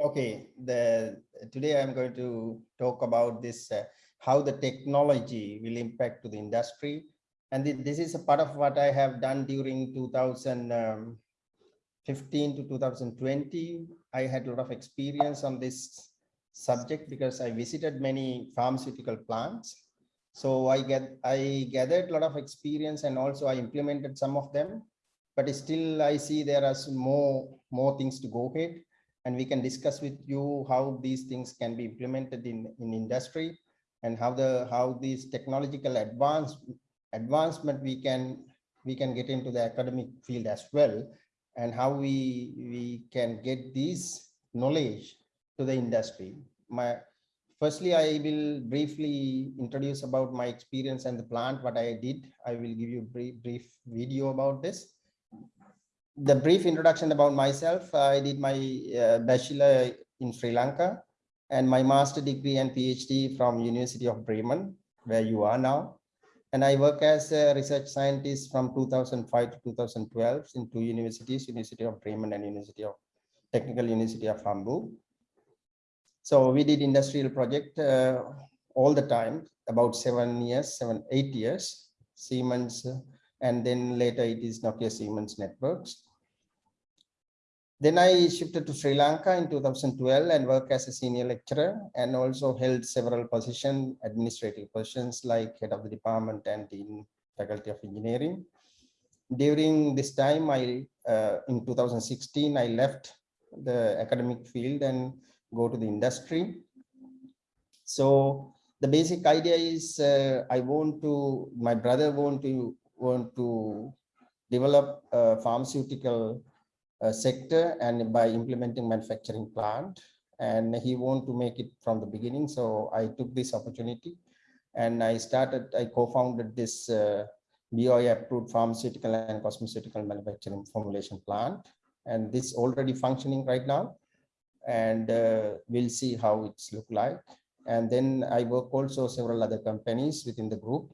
Okay, the today I'm going to talk about this uh, how the technology will impact to the industry. And this is a part of what I have done during 2015 to 2020. I had a lot of experience on this subject because I visited many pharmaceutical plants. So I get I gathered a lot of experience and also I implemented some of them. But still I see there are more more things to go ahead and we can discuss with you how these things can be implemented in in industry and how the how these technological advance advancement we can we can get into the academic field as well and how we we can get this knowledge to the industry. My firstly i will briefly introduce about my experience and the plant what i did. I will give you a brief, brief video about this the brief introduction about myself, I did my uh, bachelor in Sri Lanka and my master degree and PhD from University of Bremen, where you are now. And I work as a research scientist from 2005 to 2012 in two universities, University of Bremen and University of Technical University of Hamburg. So we did industrial project uh, all the time, about seven years, seven, eight years, Siemens, and then later it is Nokia Siemens Networks. Then I shifted to Sri Lanka in 2012 and worked as a senior lecturer and also held several positions, administrative positions like head of the department and in faculty of engineering. During this time, I uh, in 2016, I left the academic field and go to the industry. So the basic idea is uh, I want to, my brother want to want to develop a pharmaceutical uh, sector and by implementing manufacturing plant. And he want to make it from the beginning so i took this opportunity and i started i co-founded this uh, BOI approved pharmaceutical and cosmeceutical manufacturing formulation plant. And this already functioning right now. And uh, we'll see how it's look like. And then i work also several other companies within the group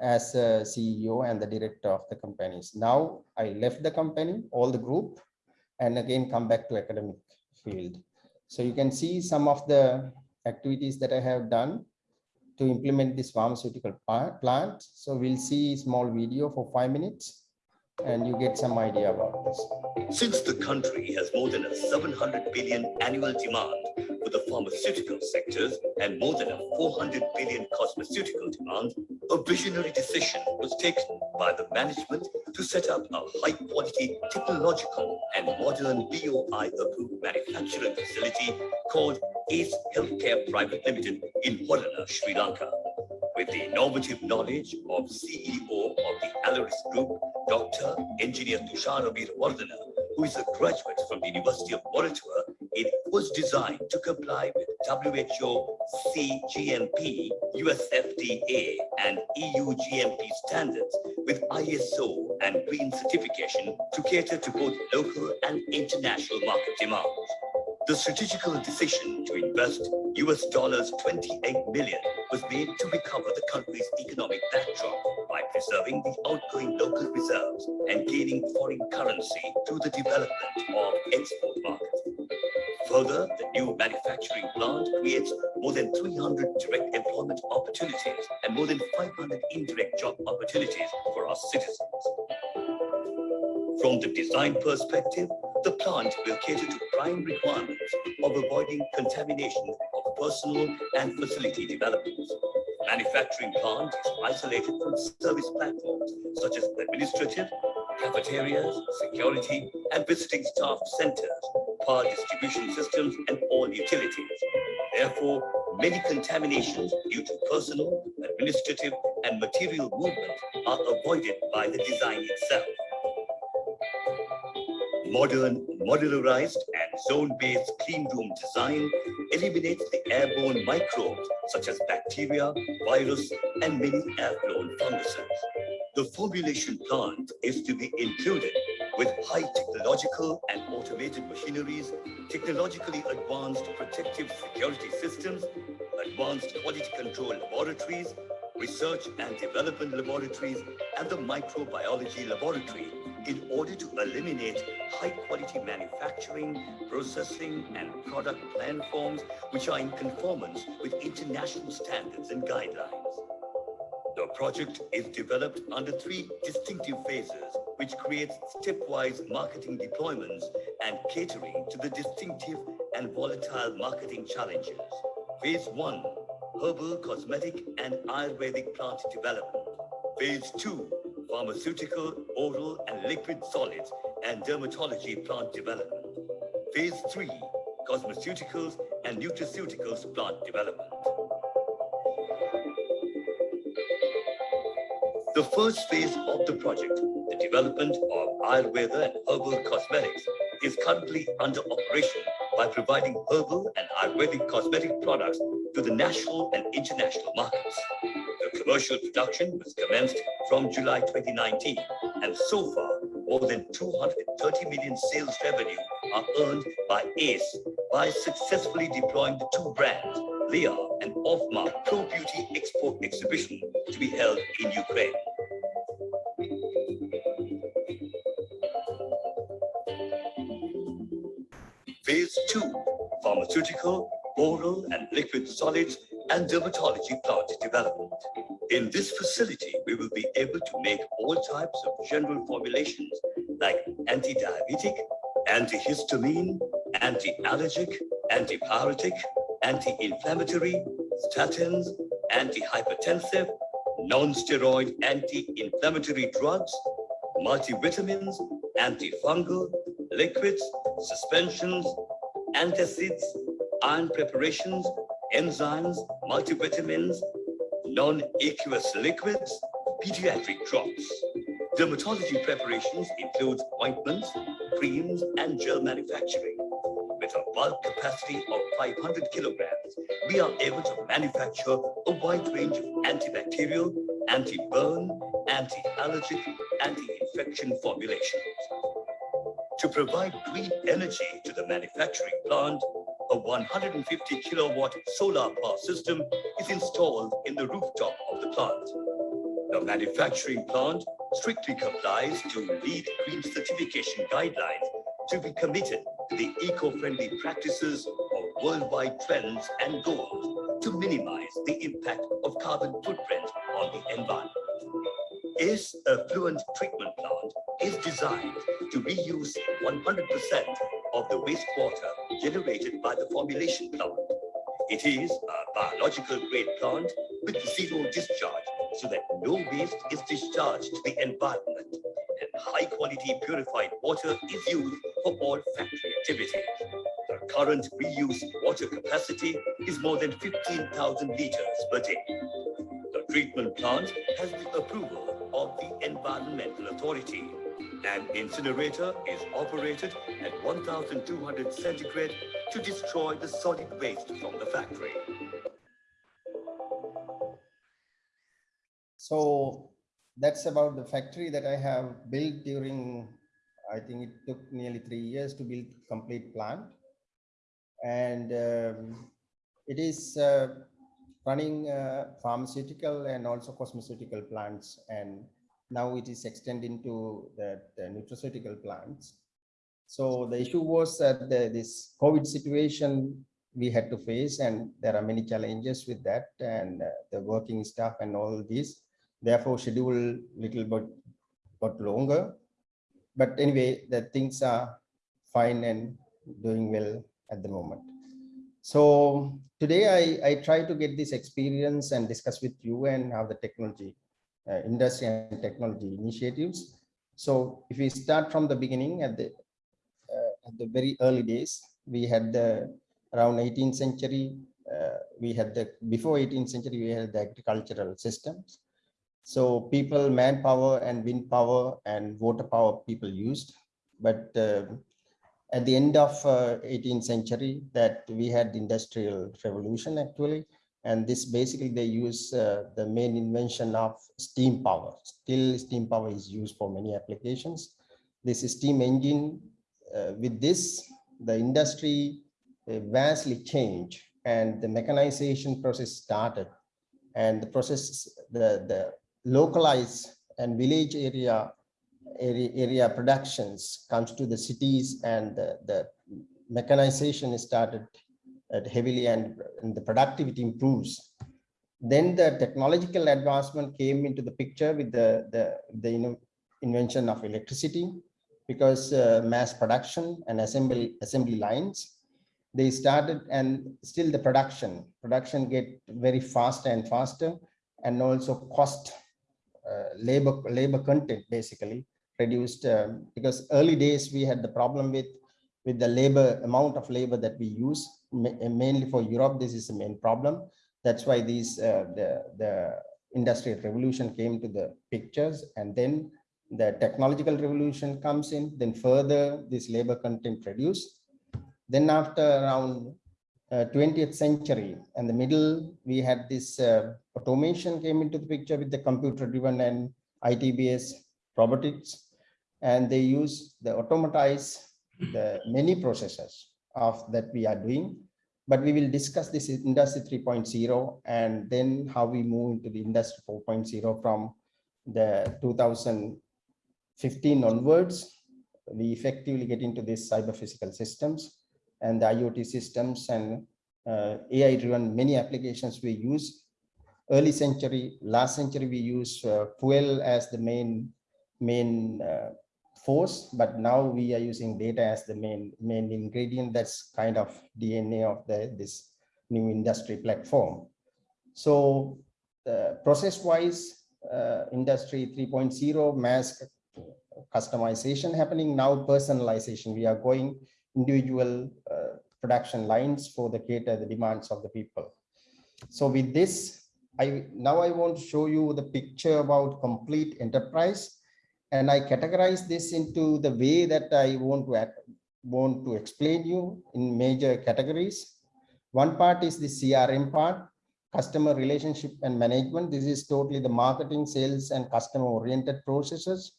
as a ceo and the director of the companies now i left the company all the group and again come back to academic field. So you can see some of the activities that I have done to implement this pharmaceutical plant. So we'll see small video for five minutes and you get some idea about this. Since the country has more than a 700 billion annual demand for the pharmaceutical sectors and more than a 400 billion cosmeceutical demand, a visionary decision was taken by the management to set up a high-quality technological and modern BOI-approved manufacturing facility called ACE Healthcare Private Limited in Holland, Sri Lanka. With the innovative knowledge of CEO of the Aleris Group, Dr. Engineer Tushara Veerawardena, who is a graduate from the University of Moratuwa, it was designed to comply with WHO CGMP, US FDA, and EU GMP standards with ISO and green certification to cater to both local and international market demands. The strategical decision to invest US dollars 28 million was made to recover the country's economic backdrop by preserving the outgoing local reserves and gaining foreign currency through the development of export markets. Further, the new manufacturing plant creates more than 300 direct employment opportunities and more than 500 indirect job opportunities for our citizens. From the design perspective, the plant will cater to prime requirements of avoiding contamination of personal and facility developments. Manufacturing plant is isolated from service platforms such as administrative, cafeterias, security, and visiting staff centers, power distribution systems, and all utilities. Therefore, many contaminations due to personal, administrative, and material movement are avoided by the design itself. Modern, modularized and zone-based clean room design eliminates the airborne microbes such as bacteria, virus, and many airborne funguses. The formulation plant is to be included with high technological and automated machineries, technologically advanced protective security systems, advanced quality control laboratories, research and development laboratories, and the microbiology laboratory in order to eliminate high quality manufacturing, processing, and product plan forms which are in conformance with international standards and guidelines. The project is developed under three distinctive phases, which creates stepwise marketing deployments and catering to the distinctive and volatile marketing challenges. Phase one, herbal, cosmetic, and Ayurvedic plant development. Phase two, pharmaceutical, oral, and liquid solids and dermatology plant development. Phase three, cosmeceuticals and nutraceuticals plant development. The first phase of the project, development of Ayurveda and herbal cosmetics, is currently under operation by providing herbal and Ayurvedic cosmetic products to the national and international markets. The commercial production was commenced from July 2019, and so far, more than 230 million sales revenue are earned by ACE by successfully deploying the two brands, Leah and Offmark Pro Beauty Export Exhibition to be held in Ukraine. Pharmaceutical, oral and liquid solids and dermatology plant development. In this facility, we will be able to make all types of general formulations like anti-diabetic, antihistamine, anti-allergic, antipyretic, anti-inflammatory, statins, antihypertensive, non-steroid anti-inflammatory drugs, multivitamins, antifungal, liquids, suspensions, antacids, iron preparations, enzymes, multivitamins, non-aqueous liquids, pediatric drops. Dermatology preparations include ointments, creams, and gel manufacturing. With a bulk capacity of 500 kilograms, we are able to manufacture a wide range of antibacterial, anti-burn, anti-allergic, anti-infection formulations. To provide green energy to the manufacturing plant, a 150 kilowatt solar power system is installed in the rooftop of the plant. The manufacturing plant strictly complies to LEED Green certification guidelines to be committed to the eco-friendly practices of worldwide trends and goals to minimize the impact of carbon footprint on the environment. ACE Effluent Treatment Plant is designed to reuse 100% of the wastewater generated by the formulation plant. It is a biological grade plant with zero discharge so that no waste is discharged to the environment and high quality purified water is used for all factory activities. The current reuse water capacity is more than 15,000 liters per day. The treatment plant has the approval of the Environmental Authority. An incinerator is operated at 1200 centigrade to destroy the solid waste from the factory. So that's about the factory that I have built during, I think it took nearly three years to build complete plant. And um, it is uh, running uh, pharmaceutical and also cosmeceutical plants. And now it is extending to the, the nutraceutical plants. So the issue was that the, this COVID situation we had to face and there are many challenges with that and uh, the working staff and all this therefore schedule little bit got longer. But anyway the things are fine and doing well at the moment. So today i i try to get this experience and discuss with you and how the technology uh, industry and technology initiatives. So if we start from the beginning at the the very early days we had the around 18th century uh, we had the before 18th century we had the agricultural systems so people, manpower and wind power and water power people used. But uh, at the end of uh, 18th century that we had industrial revolution actually. And this basically they use uh, the main invention of steam power. Still steam power is used for many applications. This steam engine with this, the industry uh, vastly changed and the mechanization process started and the process, the, the localized and village area area, area productions comes to the cities and the, the mechanization started heavily and, and the productivity improves. Then the technological advancement came into the picture with the, the, the you know, invention of electricity because uh, mass production and assembly assembly lines they started and still the production production get very fast and faster and also cost uh, labor labor content basically reduced um, because early days we had the problem with with the labor amount of labor that we use ma- mainly for Europe this is the main problem. That's why these uh, the the industrial revolution came to the pictures and then the technological revolution comes in then further this labor content reduced then after around uh, 20th century and the middle, we had this uh, automation came into the picture with the computer driven and IT-based robotics. And they use the automatize the many processes of that we are doing. But we will discuss this industry 3.0 and then how we move into the industry 4.0 from the 2015 onwards. We effectively get into this cyber physical systems and the IoT systems and uh, AI driven many applications we use. Early century, last century, we use uh, fuel as the main main uh, force, but now we are using data as the main main ingredient. That's kind of DNA of the this new industry platform. So uh, process wise, uh, industry 3.0 mass customization happening now personalization we are going individual uh, production lines for the cater the demands of the people. So with this, I now I want to show you the picture about complete enterprise. And I categorize this into the way that I want to act, want to explain you in major categories. One part is the CRM part, customer relationship and management. This is totally the marketing, sales, and customer oriented processes.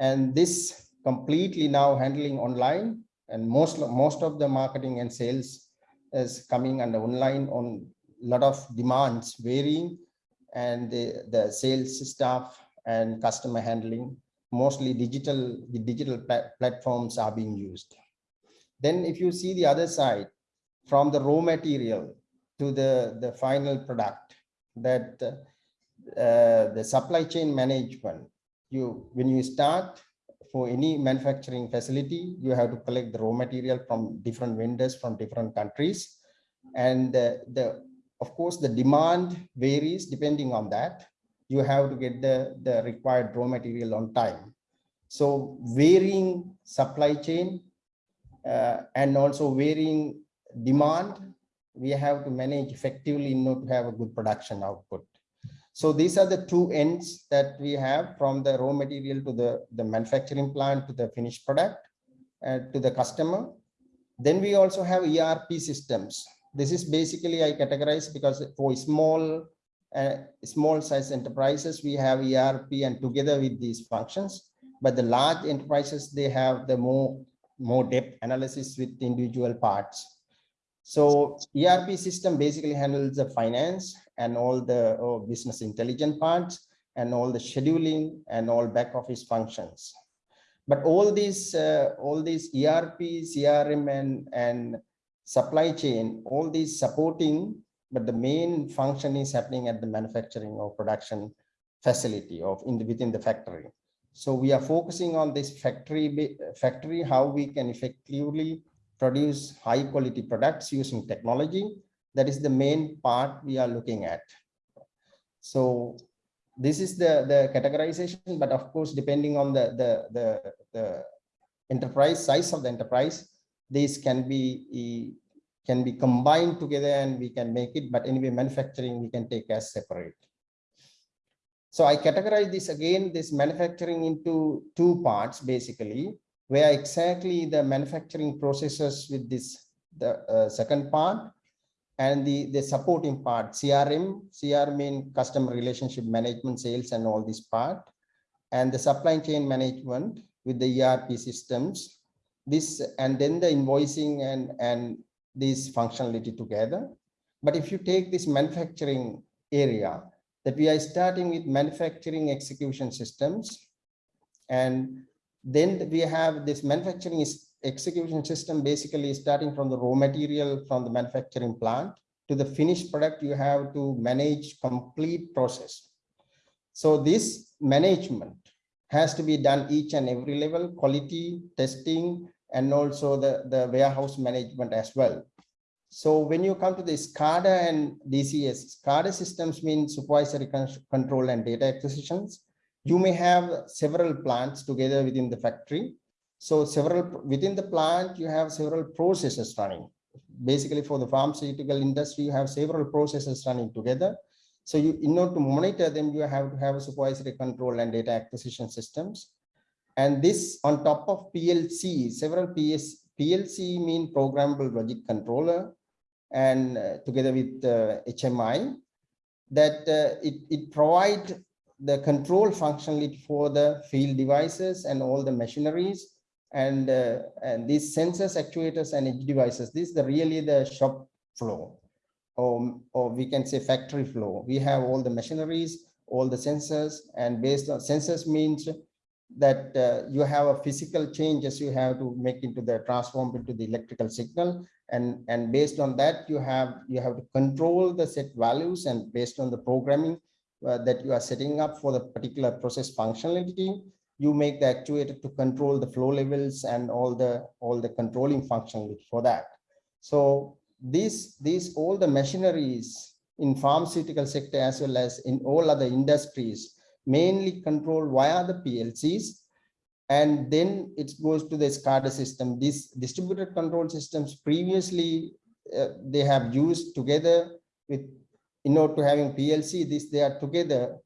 And this completely now handling online. And most most of the marketing and sales is coming under online on a lot of demands varying. And the, the sales staff and customer handling mostly digital the digital pla platforms are being used. Then if you see the other side from the raw material to the the final product that uh, the supply chain management you when you start for any manufacturing facility, you have to collect the raw material from different vendors from different countries. And the, the of course, the demand varies depending on that. You have to get the, the required raw material on time. So varying supply chain uh, and also varying demand, we have to manage effectively in order to have a good production output. So these are the two ends that we have from the raw material to the, the manufacturing plant to the finished product uh, to the customer. Then we also have ERP systems. This is basically I categorize because for small uh, small size enterprises, we have ERP and together with these functions. But the large enterprises, they have the more, more depth analysis with individual parts. So ERP system basically handles the finance and all the oh, business intelligence parts and all the scheduling and all back office functions. But all these, uh, all these ERP, CRM and, and supply chain, all these supporting, but the main function is happening at the manufacturing or production facility of in the, within the factory. So we are focusing on this factory, factory, how we can effectively produce high quality products using technology. That is the main part we are looking at. So this is the, the categorization, but of course, depending on the, the, the, the enterprise size of the enterprise, these can be can be combined together and we can make it, but anyway, manufacturing we can take as separate. So I categorize this again, this manufacturing into two parts, basically where exactly the manufacturing processes with this the uh, second part and the the supporting part crm crm mean customer relationship management sales and all this part. And the supply chain management with the erp systems. This and then the invoicing and and this functionality together. But if you take this manufacturing area that we are starting with manufacturing execution systems. And then we have this manufacturing is execution system, basically starting from the raw material from the manufacturing plant to the finished product, you have to manage complete process. So this management has to be done each and every level, quality, testing, and also the, the warehouse management as well. So when you come to the SCADA and DCS, SCADA systems mean supervisory control and data acquisitions. You may have several plants together within the factory. So several, within the plant, you have several processes running. Basically for the pharmaceutical industry, you have several processes running together. So you, in order to monitor them, you have to have a supervisory control and data acquisition systems. And this on top of PLC, several PS, PLC mean programmable logic controller and uh, together with uh, HMI that uh, it, it provide the control functionality for the field devices and all the machineries and uh, and these sensors actuators and edge devices this is the really the shop floor. Or, or we can say factory floor. We have all the machineries all the sensors and based on sensors means that uh, you have a physical changes you have to make into the transform into the electrical signal. And and based on that you have you have to control the set values and based on the programming uh, that you are setting up for the particular process functionality you make the actuator to control the flow levels and all the all the controlling functionality for that so these these all the machineries in pharmaceutical sector as well as in all other industries mainly controlled via the PLCs and then it goes to the SCADA system. These distributed control systems previously uh, they have used together with in order to having PLC. This they are together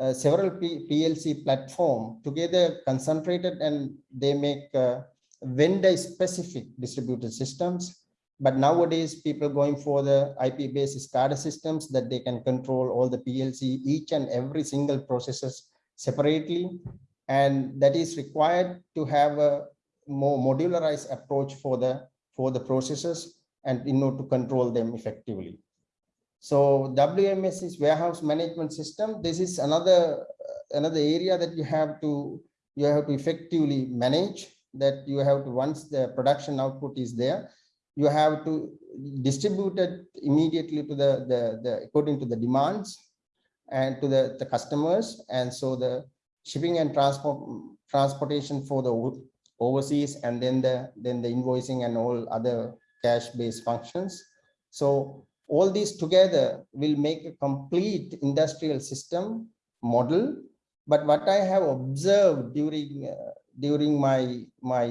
uh, several P PLC platform together concentrated and they make uh, vendor specific distributed systems. But nowadays people going for the IP based SCADA systems that they can control all the PLC each and every single processes separately and that is required to have a more modularized approach for the for the processes and in order to control them effectively. So WMS is warehouse management system. This is another another area that you have to you have to effectively manage that you have to once the production output is there you have to distribute it immediately to the the, the according to the demands and to the, the customers and so the shipping and transport transportation for the overseas and then the then the invoicing and all other cash based functions so all these together will make a complete industrial system model. But what i have observed during uh, during my my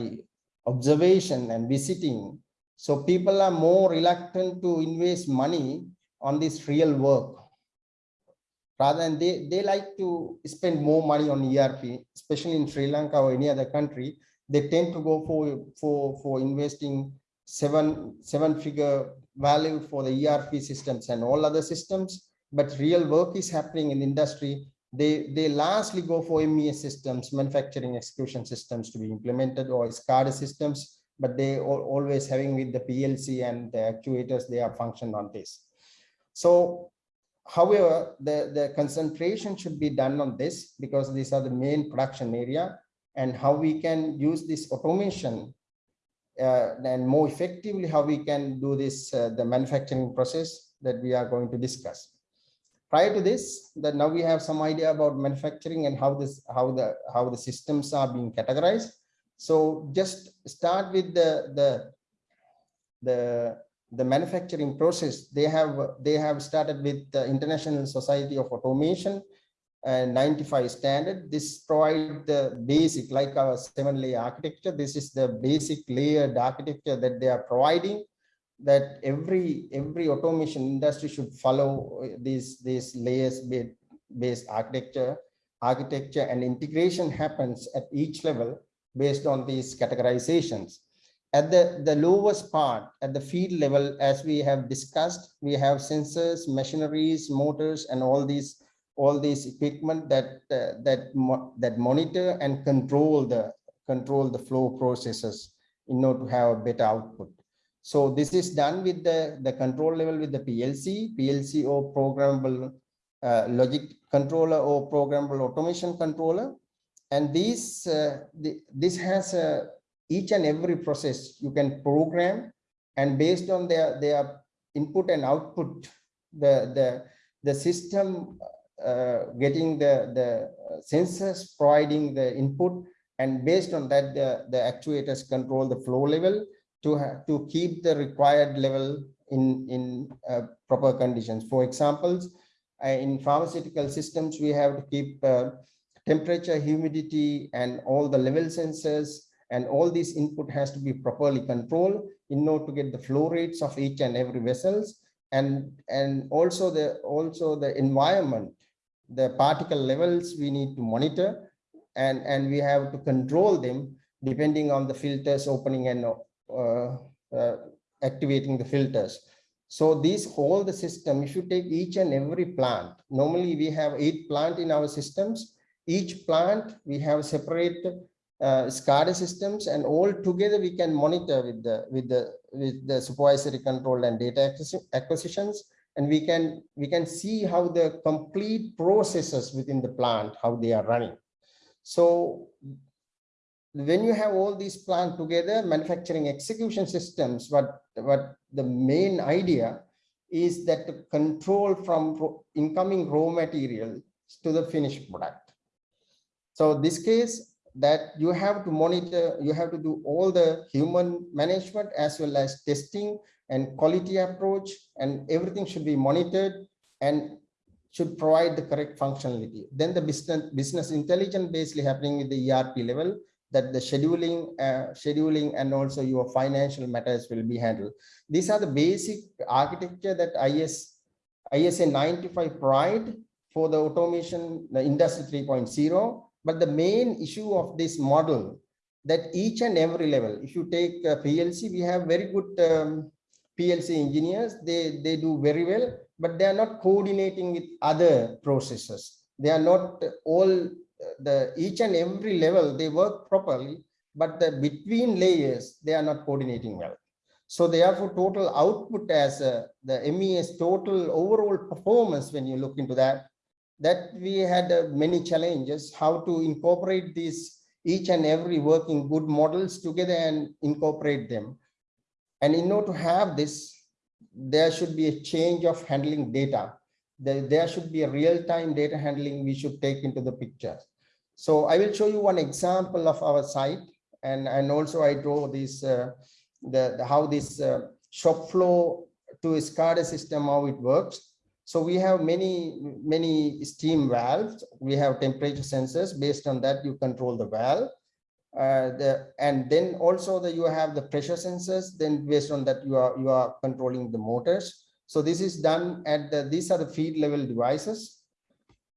observation and visiting so people are more reluctant to invest money on this real work. Rather than they, they like to spend more money on ERP, especially in Sri Lanka or any other country, they tend to go for, for, for investing seven, seven figure value for the ERP systems and all other systems. But real work is happening in industry. They, they lastly go for MES systems, manufacturing execution systems to be implemented or SCADA systems, but they always having with the PLC and the actuators, they are function on this. So However, the, the concentration should be done on this because these are the main production area and how we can use this automation and more effectively how we can do this, uh, the manufacturing process that we are going to discuss. Prior to this, that now we have some idea about manufacturing and how this, how the, how the systems are being categorized. So just start with the, the, the the manufacturing process they have they have started with the international society of automation and 95 standard. This provide the basic like our seven layer architecture this is the basic layered architecture that they are providing that every every automation industry should follow uh, these these layers based architecture architecture and integration happens at each level based on these categorizations. At the, the lowest part, at the field level, as we have discussed, we have sensors, machineries, motors, and all these all these equipment that uh, that mo that monitor and control the control the flow processes in order to have a better output. So this is done with the the control level with the PLC, PLC or programmable uh, logic controller or programmable automation controller. And these, uh, the, this has each and every process you can program. And based on their, their input and output, the, the, the system getting the, the sensors providing the input and based on that, the, the actuators control the flow level to to keep the required level in, in uh, proper conditions. For examples, uh, in pharmaceutical systems, we have to keep uh, temperature, humidity, and all the level sensors, and all this input has to be properly controlled in order to get the flow rates of each and every vessels, and and also the also the environment, the particle levels we need to monitor, and and we have to control them depending on the filters opening and uh, uh, activating the filters. So these whole the system, if you take each and every plant, normally we have eight plant in our systems. Each plant, we have separate uh, SCADA systems and all together we can monitor with the with the with the supervisory control and data acquisitions and we can we can see how the complete processes within the plant how they are running. So when you have all these plant together manufacturing execution systems what what the main idea is that to control from incoming raw material to the finished product. So this case that you have to monitor you have to do all the human management as well as testing and quality approach and everything should be monitored and should provide the correct functionality then the business business intelligence basically happening with the erp level that the scheduling, uh, scheduling and also your financial matters will be handled. These are the basic architecture that IS, ISA 95 provide for the automation, the industry 3.0. But the main issue of this model that each and every level, if you take uh, PLC, we have very good um, PLC engineers, they, they do very well, but they are not coordinating with other processes. They are not all the each and every level they work properly but the between layers they are not coordinating well so therefore total output as uh, the mes total overall performance when you look into that that we had uh, many challenges how to incorporate these each and every working good models together and incorporate them and in order to have this there should be a change of handling data there, should be a real-time data handling we should take into the picture. So I will show you one example of our site and, and also I draw this, uh, the, the, how this uh, shop floor to SCADA system, how it works. So we have many, many steam valves. We have temperature sensors. Based on that, you control the valve. Uh, the, and then also that you have the pressure sensors. Then based on that, you are you are controlling the motors. So this is done at the, these are the field level devices.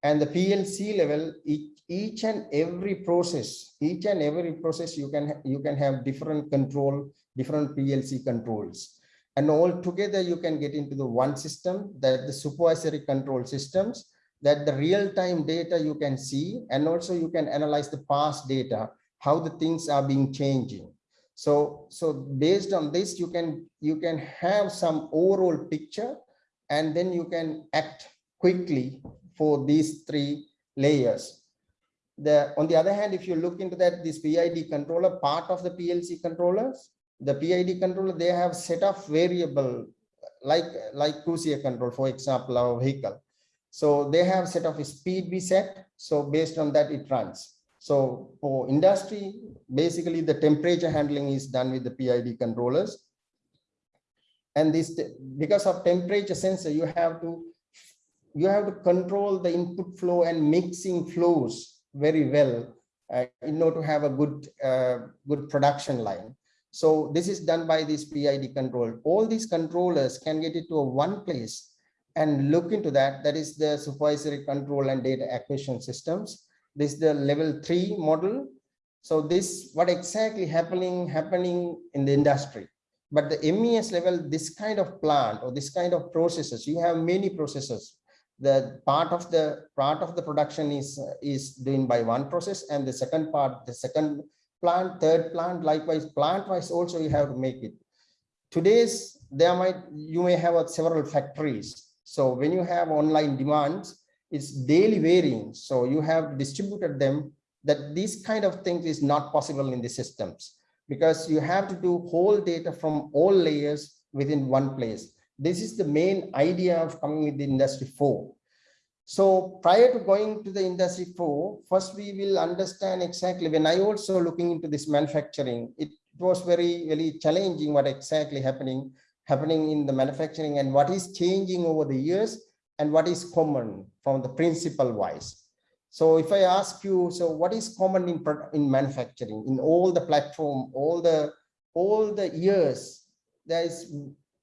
And the PLC level, each, each and every process, each and every process you can you can have different control, different PLC controls. And all together you can get into the one system that the supervisory control systems that the real-time data you can see and also you can analyze the past data, how the things are being changing. So, so based on this, you can you can have some overall picture, and then you can act quickly for these three layers. The on the other hand, if you look into that, this PID controller, part of the PLC controllers, the PID controller, they have set of variable like like cruise control, for example, our vehicle. So they have set of speed we set. So based on that, it runs. So for industry, basically the temperature handling is done with the PID controllers. And this, because of temperature sensor, you have to you have to control the input flow and mixing flows very well uh, in order to have a good uh, good production line. So this is done by this PID control. All these controllers can get it to a one place and look into that. That is the supervisory control and data acquisition systems this is the level three model. So this what exactly happening happening in the industry. But the MES level, this kind of plant or this kind of processes, you have many processes. The part of the part of the production is is doing by one process, and the second part, the second plant, third plant, likewise plant wise also you have to make it. Today's there might you may have a several factories. So when you have online demands, it's daily varying. So you have distributed them that this kind of things is not possible in the systems because you have to do whole data from all layers within one place. This is the main idea of coming with the industry four. So prior to going to the industry four, first we will understand exactly when I also looking into this manufacturing, it was very, very challenging what exactly happening, happening in the manufacturing and what is changing over the years and what is common from the principle wise. So if I ask you, so what is common in, in manufacturing, in all the platform, all the, all the years, there is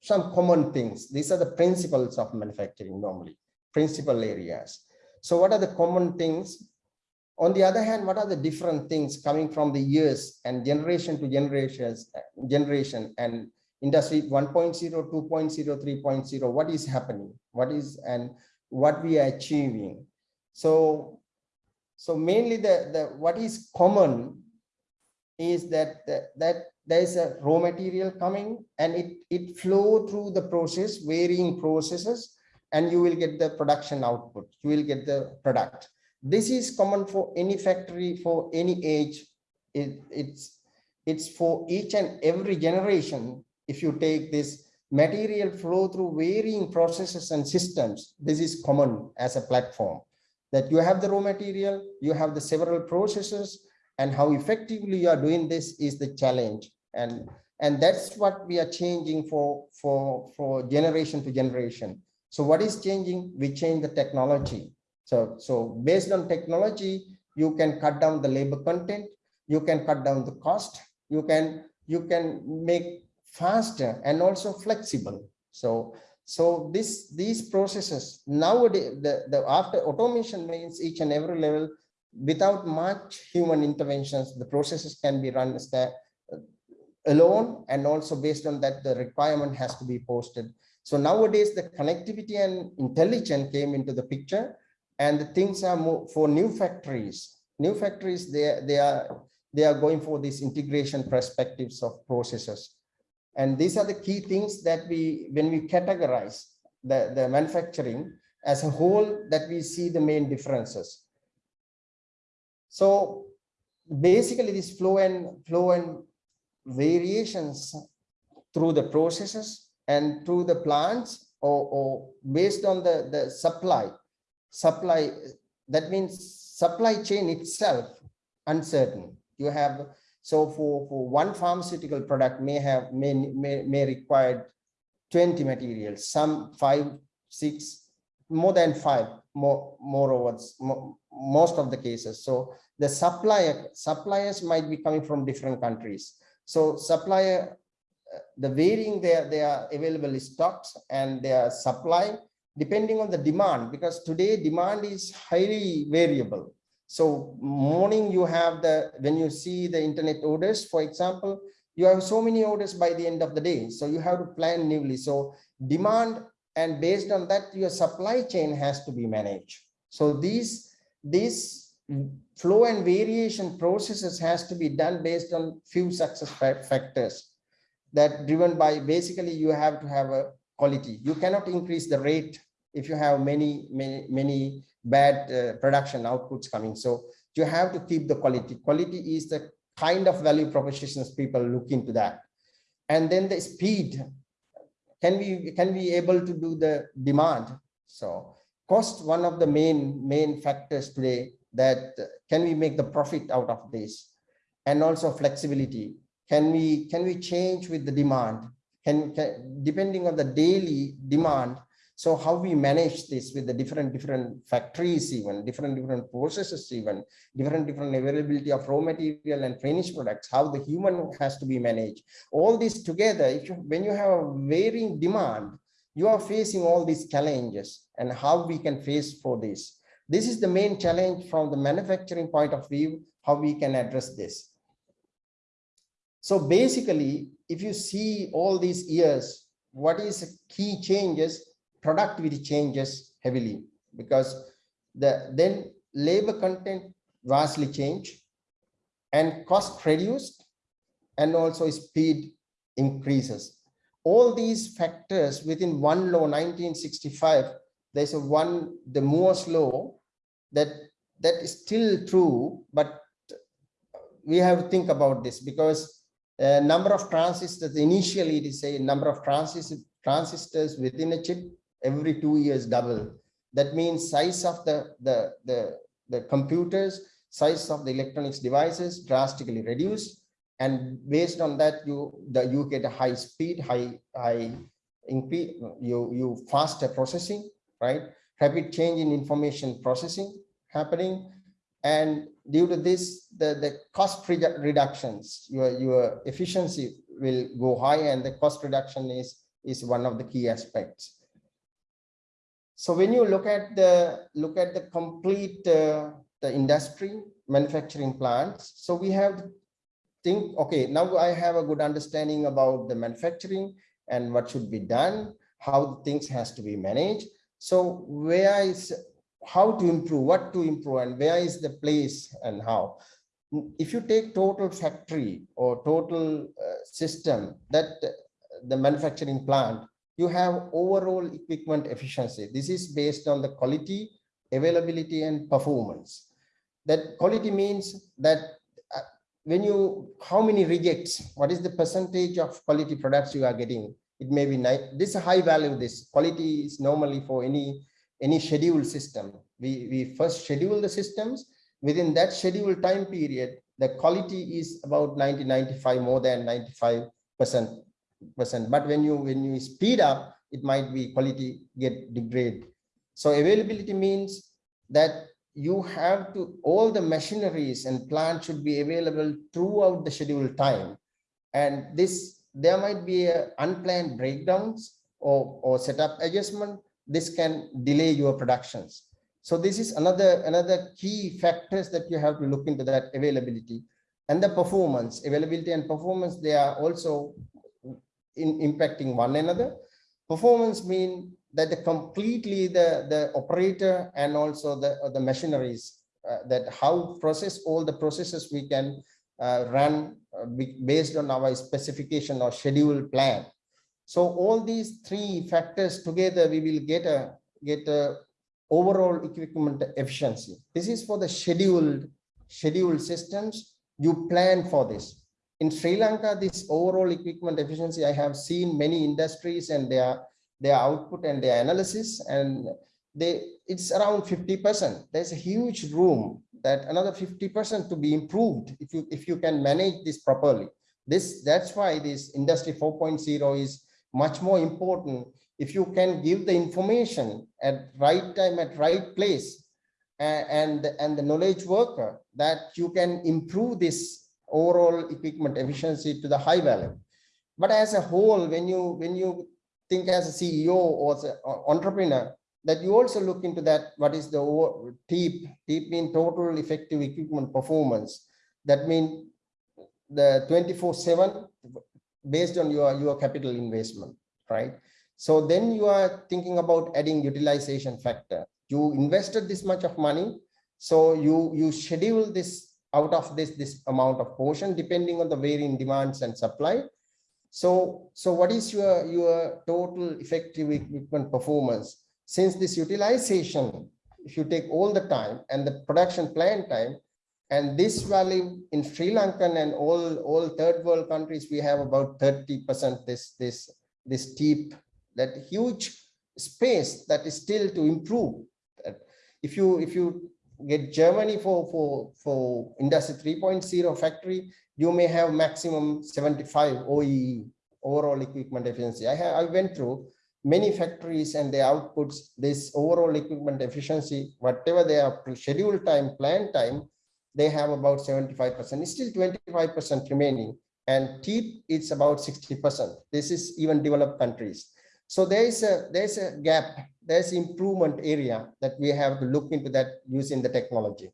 some common things. These are the principles of manufacturing normally, principal areas. So what are the common things? On the other hand, what are the different things coming from the years and generation to generations, uh, generation and industry 1.0, 2.0, 3.0, what is happening? What is and what we are achieving? So so mainly the, the what is common is that that, that there is a raw material coming and it it flow through the process varying processes and you will get the production output you will get the product this is common for any factory for any age it, it's it's for each and every generation if you take this material flow through varying processes and systems this is common as a platform that you have the raw material, you have the several processes, and how effectively you are doing this is the challenge. And, and that's what we are changing for, for, for generation to generation. So what is changing? We change the technology. So, so based on technology, you can cut down the labor content, you can cut down the cost, you can, you can make faster and also flexible. So so this these processes nowadays the, the after automation means each and every level without much human interventions the processes can be run uh, alone and also based on that the requirement has to be posted. So nowadays the connectivity and intelligence came into the picture and the things are more for new factories. New factories they they are they are going for these integration perspectives of processes and these are the key things that we, when we categorize the, the manufacturing as a whole, that we see the main differences. So basically this flow and flow and variations through the processes and through the plants or, or based on the, the supply, supply, that means supply chain itself uncertain. You have so for, for one pharmaceutical product may have may, may, may require 20 materials, some five, six, more than five, more moreover, more, most of the cases. So the supplier suppliers might be coming from different countries. So supplier, the varying their, their available stocks and their supply depending on the demand, because today demand is highly variable. So morning you have the, when you see the internet orders, for example, you have so many orders by the end of the day. So you have to plan newly. So demand and based on that, your supply chain has to be managed. So these, these flow and variation processes has to be done based on few success factors that driven by basically you have to have a quality. You cannot increase the rate if you have many, many, many bad uh, production outputs coming. So you have to keep the quality. Quality is the kind of value propositions people look into that. And then the speed. Can we can we able to do the demand? So cost one of the main main factors today that can we make the profit out of this and also flexibility can we can we change with the demand can, can depending on the daily demand so how we manage this with the different, different factories, even different, different processes, even different, different availability of raw material and finished products, how the human has to be managed. All this together, if you, when you have a varying demand, you are facing all these challenges and how we can face for this. This is the main challenge from the manufacturing point of view, how we can address this. So basically, if you see all these years, what is key changes productivity changes heavily because the then labor content vastly changed and cost reduced and also speed increases. All these factors within one law 1965, there's a one, the Moore's law that that is still true, but we have to think about this because uh, number of transistors, initially it is a number of transistors, transistors within a chip every two years double. That means size of the, the, the, the computers, size of the electronics devices drastically reduced. And based on that, you, the, you get a high speed, high, high, increase, you, you faster processing, right? Rapid change in information processing happening. And due to this, the, the cost redu- reductions, your, your efficiency will go high and the cost reduction is, is one of the key aspects. So when you look at the, look at the complete, uh, the industry, manufacturing plants, so we have think, okay, now I have a good understanding about the manufacturing and what should be done, how things has to be managed. So where is how to improve, what to improve, and where is the place and how. If you take total factory or total uh, system that uh, the manufacturing plant, you have overall equipment efficiency. This is based on the quality, availability, and performance. That quality means that uh, when you, how many rejects, what is the percentage of quality products you are getting? It may be, ni- this high value, this quality is normally for any any scheduled system. We, we first schedule the systems. Within that scheduled time period, the quality is about 90, 95, more than 95 percent. Percent. But when you when you speed up, it might be quality get degrade. So availability means that you have to all the machineries and plants should be available throughout the scheduled time. And this there might be unplanned breakdowns or, or setup adjustment this can delay your productions. So this is another, another key factors that you have to look into that availability and the performance, availability and performance, they are also in impacting one another. Performance mean that the completely the, the operator and also the, the machineries uh, that how process all the processes we can uh, run uh, based on our specification or schedule plan so all these three factors together, we will get a get a overall equipment efficiency. This is for the scheduled scheduled systems. You plan for this. In Sri Lanka, this overall equipment efficiency, I have seen many industries and their their output and their analysis, and they it's around 50%. There's a huge room that another 50% to be improved if you if you can manage this properly. This that's why this industry 4.0 is much more important if you can give the information at right time at right place and and the knowledge worker that you can improve this overall equipment efficiency to the high value but as a whole when you when you think as a ceo or as an uh, entrepreneur that you also look into that what is the TEEP TEEP mean total effective equipment performance that means the 24 7 based on your, your capital investment, right? So then you are thinking about adding utilization factor. You invested this much of money, so you, you schedule this out of this, this amount of portion depending on the varying demands and supply. So, so what is your, your total effective equipment performance? Since this utilization, if you take all the time and the production plan time, and this value in Sri Lankan and all, all third world countries, we have about 30% this, this, this TEEP, that huge space that is still to improve. If you, if you get Germany for, for, for industry 3.0 factory, you may have maximum 75 OEE, overall equipment efficiency. I, have, I went through many factories and their outputs, this overall equipment efficiency, whatever they are scheduled time, plan time, they have about 75%. It's still 25% remaining. And TEEP, it's about 60%. This is even developed countries. So there is a there's a gap, there's improvement area that we have to look into that using the technology.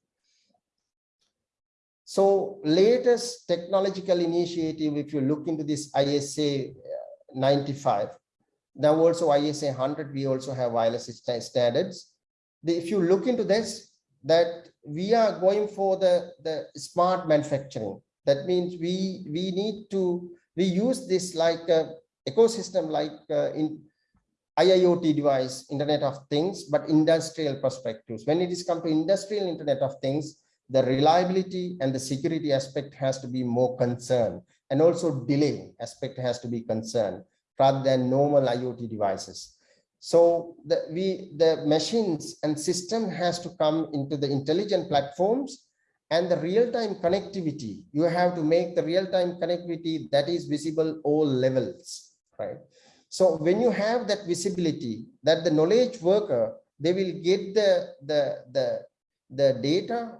So latest technological initiative, if you look into this ISA uh, 95, now also ISA 100, we also have wireless standards. If you look into this, that we are going for the, the smart manufacturing. That means we, we need to, we use this like a ecosystem like uh, in IIoT device, Internet of Things, but industrial perspectives. When it is come to industrial Internet of Things, the reliability and the security aspect has to be more concerned and also delay aspect has to be concerned rather than normal IoT devices. So the we the machines and system has to come into the intelligent platforms and the real-time connectivity. You have to make the real-time connectivity that is visible all levels, right? So when you have that visibility, that the knowledge worker, they will get the the the the data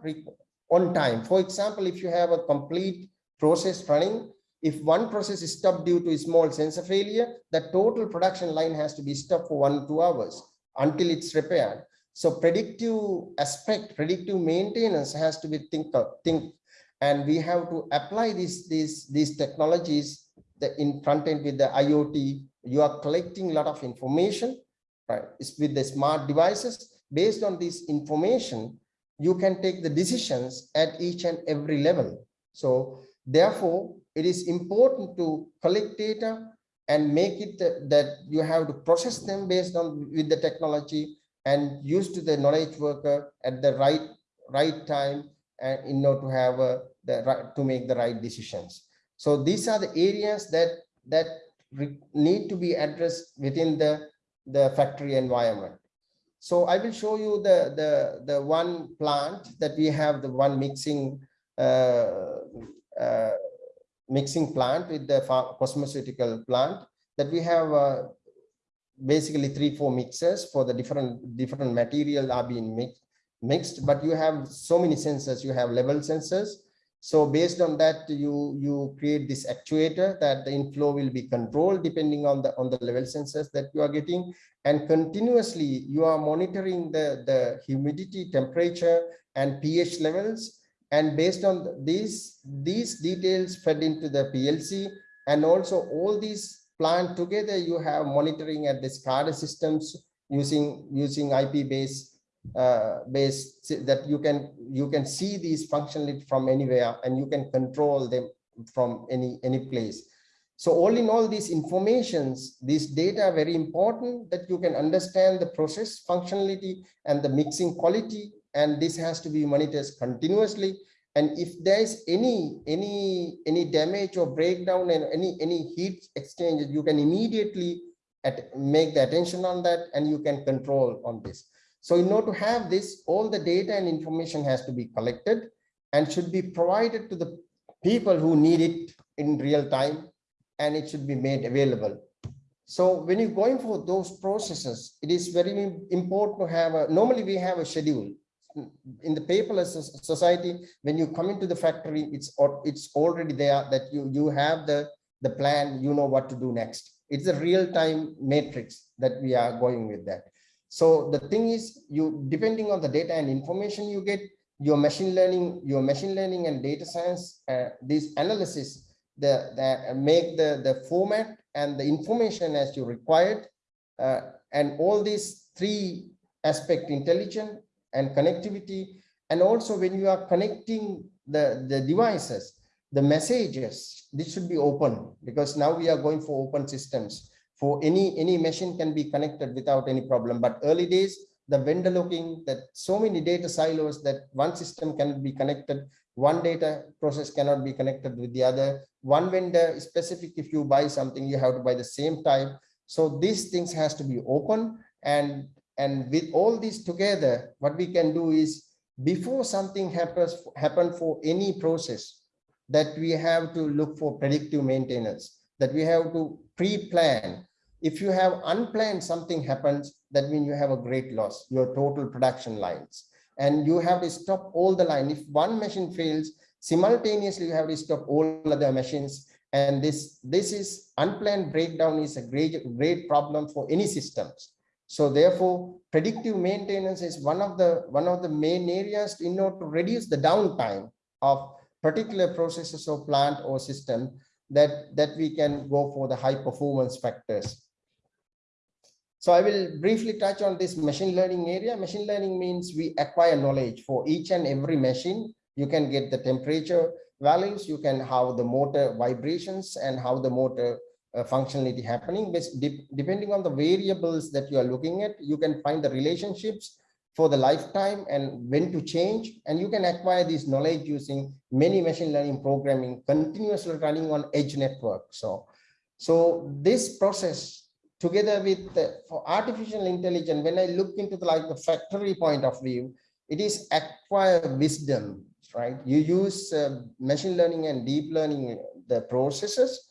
on time. For example, if you have a complete process running, if one process is stopped due to a small sensor failure, the total production line has to be stopped for one two hours until it's repaired. So predictive aspect, predictive maintenance has to be think, think and we have to apply these, these, these technologies the in front end with the IoT. You are collecting a lot of information, right? It's with the smart devices. Based on this information, you can take the decisions at each and every level. So therefore, it is important to collect data and make it that you have to process them based on with the technology and use to the knowledge worker at the right right time and in order to have a, the right to make the right decisions. So these are the areas that that need to be addressed within the the factory environment. So I will show you the, the, the one plant that we have, the one mixing uh, uh, mixing plant with the cosmeceutical plant that we have uh, basically three, four mixers for the different different material are being mixed mixed, but you have so many sensors, you have level sensors. So based on that, you you create this actuator that the inflow will be controlled depending on the on the level sensors that you are getting and continuously you are monitoring the, the humidity, temperature, and pH levels. And based on these, these details fed into the PLC, and also all these plant together, you have monitoring at the SCADA systems using using IP based uh, based that you can you can see these functionally from anywhere and you can control them from any any place so all in all these informations, these data are very important that you can understand the process functionality and the mixing quality. And this has to be monitored continuously. And if there is any any any damage or breakdown and any any heat exchange, you can immediately at, make the attention on that and you can control on this. So in order to have this, all the data and information has to be collected and should be provided to the people who need it in real time and it should be made available. So when you're going for those processes, it is very important to have a, normally we have a schedule. In the paperless society, when you come into the factory, it's it's already there that you, you have the, the plan, you know what to do next. It's a real-time matrix that we are going with that. So the thing is, you depending on the data and information you get, your machine learning, your machine learning and data science, uh, this analysis the, the make the, the format and the information as you required. Uh, and all these three aspect intelligent and connectivity. And also when you are connecting the, the devices, the messages, this should be open because now we are going for open systems. For any, any machine can be connected without any problem. But early days, the vendor looking that so many data silos that one system can be connected one data process cannot be connected with the other one vendor specific if you buy something you have to buy the same type so these things has to be open and and with all these together what we can do is before something happens happen for any process that we have to look for predictive maintenance that we have to pre-plan if you have unplanned something happens that means you have a great loss your total production lines and you have to stop all the line. If one machine fails, simultaneously you have to stop all other machines. And this, this is unplanned breakdown is a great, great problem for any systems. So therefore, predictive maintenance is one of the one of the main areas in order to reduce the downtime of particular processes or plant or system that that we can go for the high performance factors. So I will briefly touch on this machine learning area. Machine learning means we acquire knowledge for each and every machine. You can get the temperature values, you can have the motor vibrations and how the motor uh, functionality happening. Depending on the variables that you are looking at, you can find the relationships for the lifetime and when to change. And you can acquire this knowledge using many machine learning programming continuously running on edge network. So, so this process together with the, for artificial intelligence, when I look into the, like the factory point of view, it is acquire wisdom, right? You use uh, machine learning and deep learning, the processes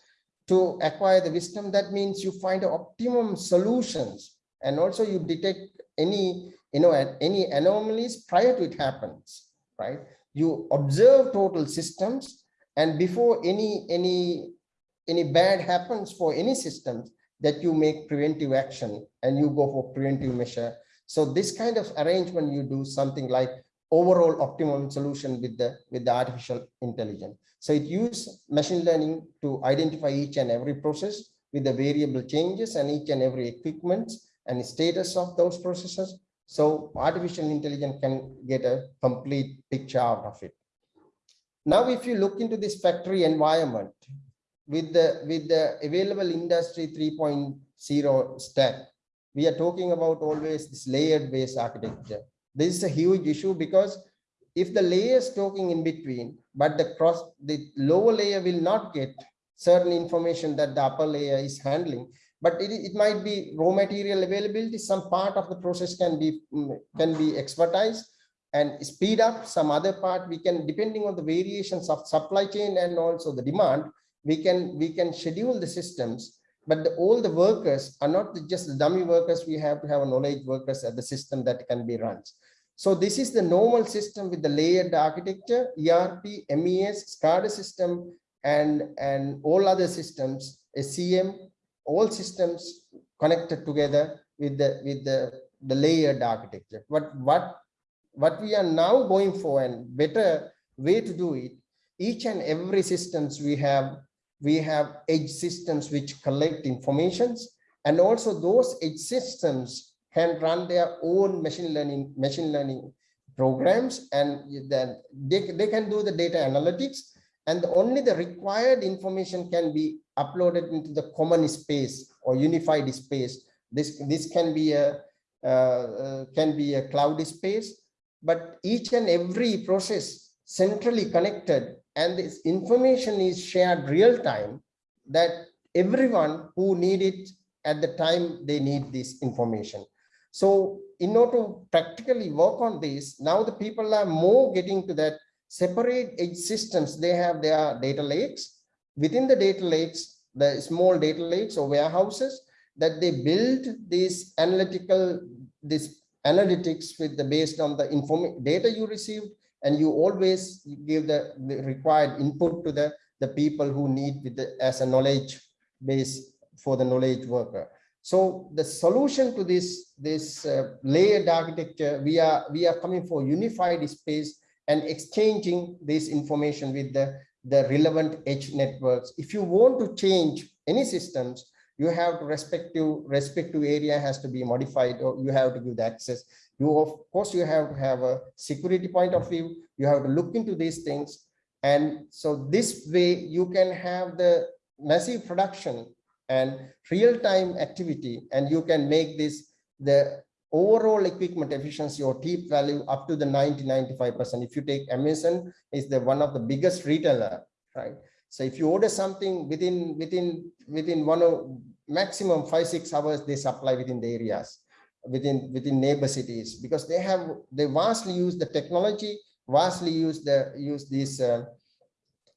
to acquire the wisdom. That means you find optimum solutions and also you detect any you know, any anomalies prior to it happens, right? You observe total systems and before any, any, any bad happens for any systems that you make preventive action and you go for preventive measure. So this kind of arrangement, you do something like overall optimum solution with the, with the artificial intelligence. So it uses machine learning to identify each and every process with the variable changes and each and every equipment and status of those processes so artificial intelligence can get a complete picture out of it. Now, if you look into this factory environment with the with the available industry 3.0 stack, we are talking about always this layered based architecture. This is a huge issue because if the layers talking in between, but the cross the lower layer will not get certain information that the upper layer is handling, but it, it might be raw material availability. Some part of the process can be mm, can be expertise and speed up. Some other part we can, depending on the variations of supply chain and also the demand, we can we can schedule the systems. But the, all the workers are not just the dummy workers. We have to have a knowledge workers at the system that can be run. So this is the normal system with the layered architecture, ERP, MES, SCADA system, and, and all other systems, SCM, all systems connected together with the with the the layered architecture. But what what we are now going for and better way to do it each and every systems we have we have edge systems which collect informations and also those edge systems can run their own machine learning machine learning programs and then they, they can do the data analytics and only the required information can be uploaded into the common space or unified space. This, this can be a uh, uh, can be a cloud space, but each and every process centrally connected and this information is shared real time that everyone who need it at the time they need this information. So in order to practically work on this, now the people are more getting to that separate edge systems. They have their data lakes within the data lakes, the small data lakes or warehouses that they build these analytical, this analytics with the based on the inform data you received, and you always give the, required input to the, the people who need with the, as a knowledge base for the knowledge worker. So the solution to this, this uh, layered architecture, we are, we are coming for unified space and exchanging this information with the the relevant edge networks. If you want to change any systems, you have to respective respective area has to be modified or you have to give the access. You of course you have to have a security point of view. You have to look into these things. And so this way you can have the massive production and real-time activity and you can make this the overall equipment efficiency or TEEP value up to the 90, 95%. If you take Amazon is the one of the biggest retailer, right? So if you order something within within within one of maximum five, six hours, they supply within the areas, within within neighbor cities, because they have they vastly use the technology, vastly use the use these uh,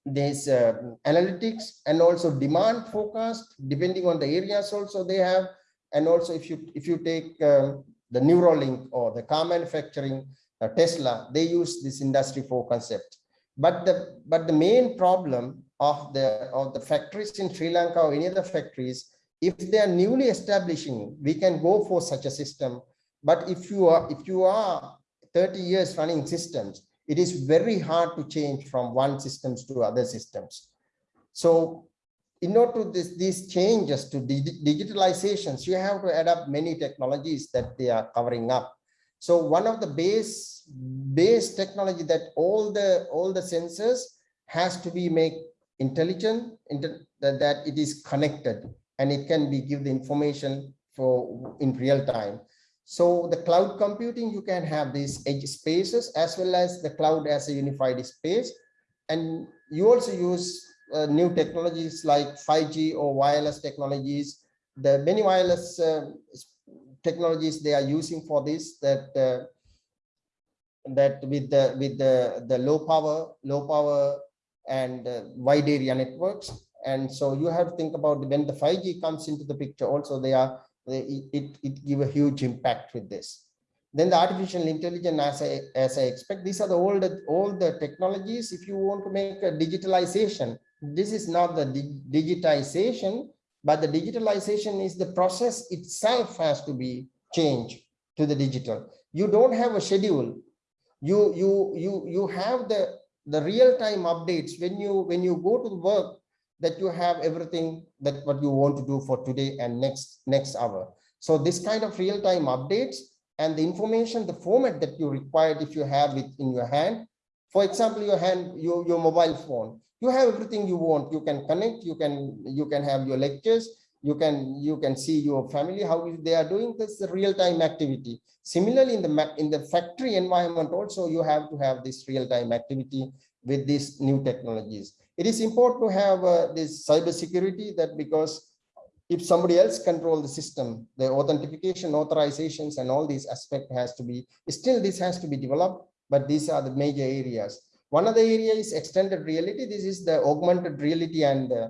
these uh, analytics and also demand forecast depending on the areas also they have and also if you if you take um, the Neuralink or the car manufacturing, uh, Tesla, they use this industry 4 concept. But the but the main problem of the of the factories in Sri Lanka or any other factories, if they are newly establishing, we can go for such a system. But if you are if you are 30 years running systems, it is very hard to change from one systems to other systems. So in order to this, these changes to digitalizations, you have to adapt many technologies that they are covering up. So one of the base base technology that all the all the sensors has to be make intelligent that, that it is connected and it can be give the information for in real time. So the cloud computing, you can have these edge spaces as well as the cloud as a unified space. And you also use uh, new technologies like 5G or wireless technologies. The many wireless uh, technologies they are using for this that uh, that with the with the the low power low power and uh, wide area networks. And so you have to think about when the 5g comes into the picture also they are they, it it give a huge impact with this. Then the artificial intelligence as i as i expect these are the old all the technologies. If you want to make a digitalization this is not the di digitization but the digitalization is the process itself has to be changed to the digital. You don't have a schedule. You you you you have the the real-time updates when you when you go to work that you have everything that what you want to do for today and next next hour. So this kind of real-time updates and the information the format that you required if you have it in your hand. For example your hand your, your mobile phone you have everything you want. You can connect you can you can have your lectures you can you can see your family how they are doing. This real-time activity. Similarly in the in the factory environment also you have to have this real-time activity with these new technologies. It is important to have uh, this cyber security that because if somebody else control the system the authentication authorizations and all these aspect has to be still this has to be developed but these are the major areas one of the area is extended reality. This is the augmented reality and uh,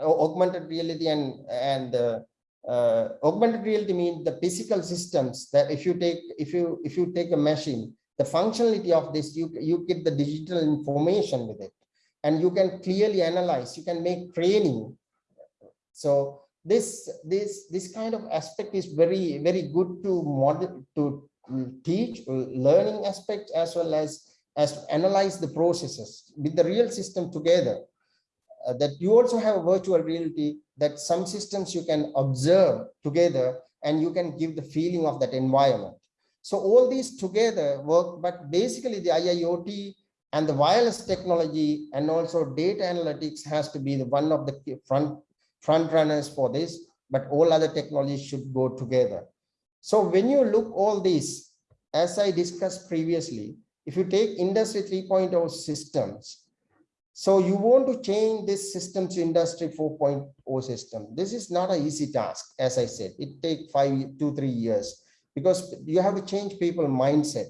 augmented reality and and uh, uh, augmented reality means the physical systems that if you take if you if you take a machine the functionality of this you you get the digital information with it. And you can clearly analyze you can make training. So this this this kind of aspect is very very good to model to teach learning aspect as well as as to analyze the processes with the real system together uh, that you also have a virtual reality that some systems you can observe together and you can give the feeling of that environment. So all these together work, but basically the IIoT and the wireless technology and also data analytics has to be the one of the front front runners for this, but all other technologies should go together. So when you look all these, as I discussed previously, if you take industry 3.0 systems, so you want to change this system to industry 4.0 system. This is not an easy task, as I said, it take five, two, three years because you have to change people mindset,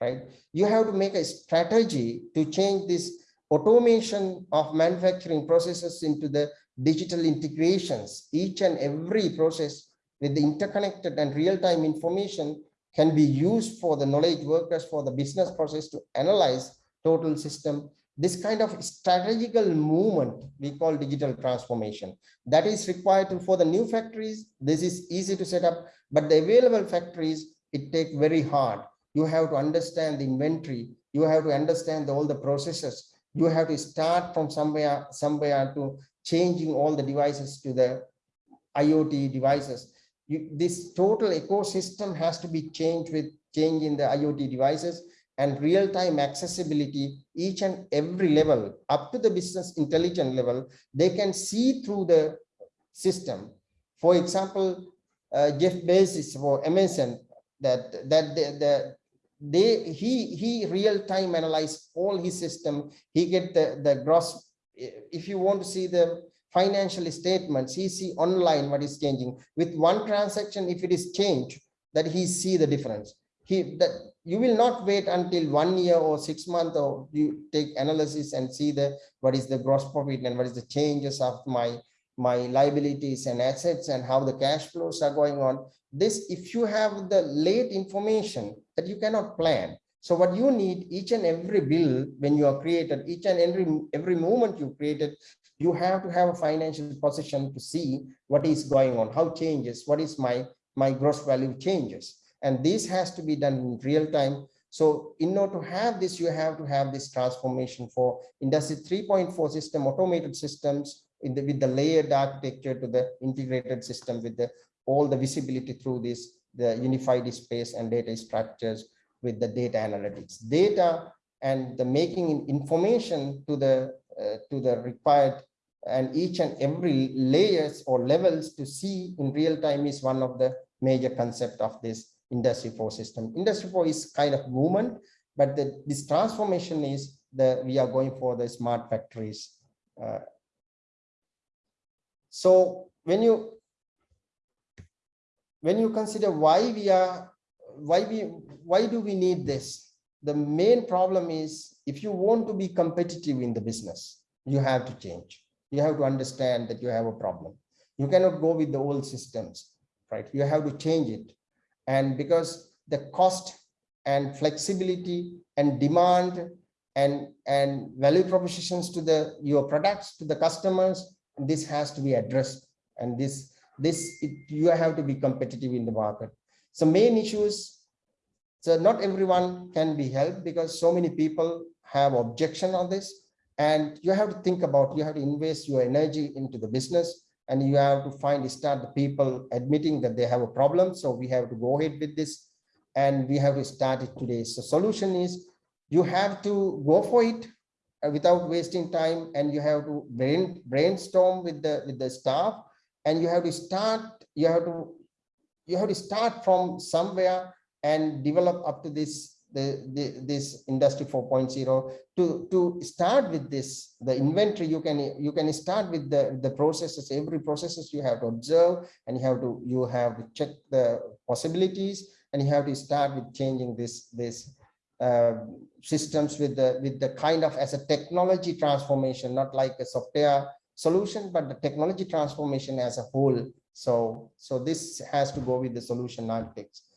right? You have to make a strategy to change this automation of manufacturing processes into the digital integrations. Each and every process with the interconnected and real-time information can be used for the knowledge workers for the business process to analyze total system. This kind of strategical movement we call digital transformation. That is required for the new factories this is easy to set up but the available factories it take very hard. You have to understand the inventory you have to understand all the processes. You have to start from somewhere somewhere to changing all the devices to the iot devices you, this total ecosystem has to be changed with change in the iot devices and real-time accessibility each and every level up to the business intelligence level they can see through the system. For example uh, jeff bezos for amazon that that the, the they he he real-time analyze all his system. He get the the gross if you want to see the financial statements he see online what is changing. With one transaction if it is changed that he see the difference. He that you will not wait until one year or six months or you take analysis and see the what is the gross profit and what is the changes of my my liabilities and assets and how the cash flows are going on. This if you have the late information that you cannot plan. So what you need each and every bill when you are created each and every every moment you created you have to have a financial position to see what is going on how changes what is my my gross value changes. And this has to be done in real time. So in order to have this you have to have this transformation for industry 3.4 system automated systems the with the layered architecture to the integrated system with the all the visibility through this the unified space and data structures with the data analytics. Data and the making information to the uh, to the required and each and every layers or levels to see in real time is one of the major concept of this industry 4 system. Industry 4 is kind of movement, but the, this transformation is the we are going for the smart factories. Uh, so when you when you consider why we are why we why do we need this the main problem is if you want to be competitive in the business you have to change you have to understand that you have a problem. You cannot go with the old systems right? You have to change it. And because the cost and flexibility and demand and and value propositions to the your products to the customers this has to be addressed. And this this it, you have to be competitive in the market. So main issues so not everyone can be helped because so many people have objection on this and you have to think about you have to invest your energy into the business and you have to find start the people admitting that they have a problem. So we have to go ahead with this and we have to start it today. So solution is you have to go for it uh, without wasting time and you have to brain brainstorm with the with the staff and you have to start you have to you have to start from somewhere and develop up to this the, the this industry 4.0 to to start with this the inventory you can you can start with the the processes. Every processes you have to observe and you have to you have to check the possibilities and you have to start with changing this this uh, systems with the with the kind of as a technology transformation not like a software solution but the technology transformation as a whole. So so this has to go with the solution architects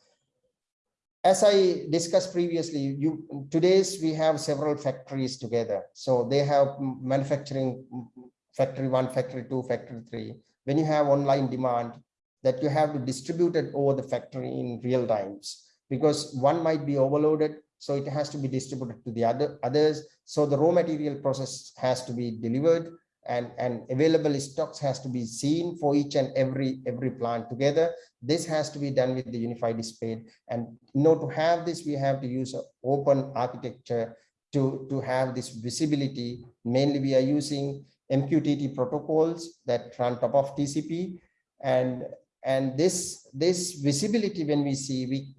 as I discussed previously, you today's we have several factories together. So they have manufacturing factory one, factory two, factory three. When you have online demand, that you have to distribute it over the factory in real times because one might be overloaded. So it has to be distributed to the other others. So the raw material process has to be delivered and and available stocks has to be seen for each and every every plant together. This has to be done with the unified space. And in to have this we have to use open architecture to to have this visibility. Mainly we are using mqtt protocols that run top of tcp and and this this visibility when we see we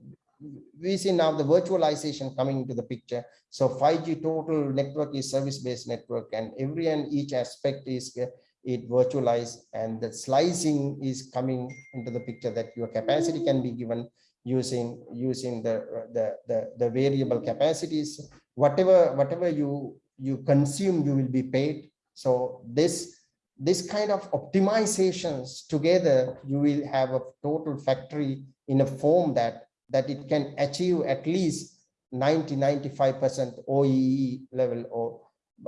we see now the virtualization coming into the picture. So 5G total network is service-based network and every and each aspect is uh, it virtualized and the slicing is coming into the picture that your capacity can be given using using the the the, the variable capacities whatever whatever you you consume you will be paid so this this kind of optimizations together you will have a total factory in a form that that it can achieve at least 90 95 percent oee level or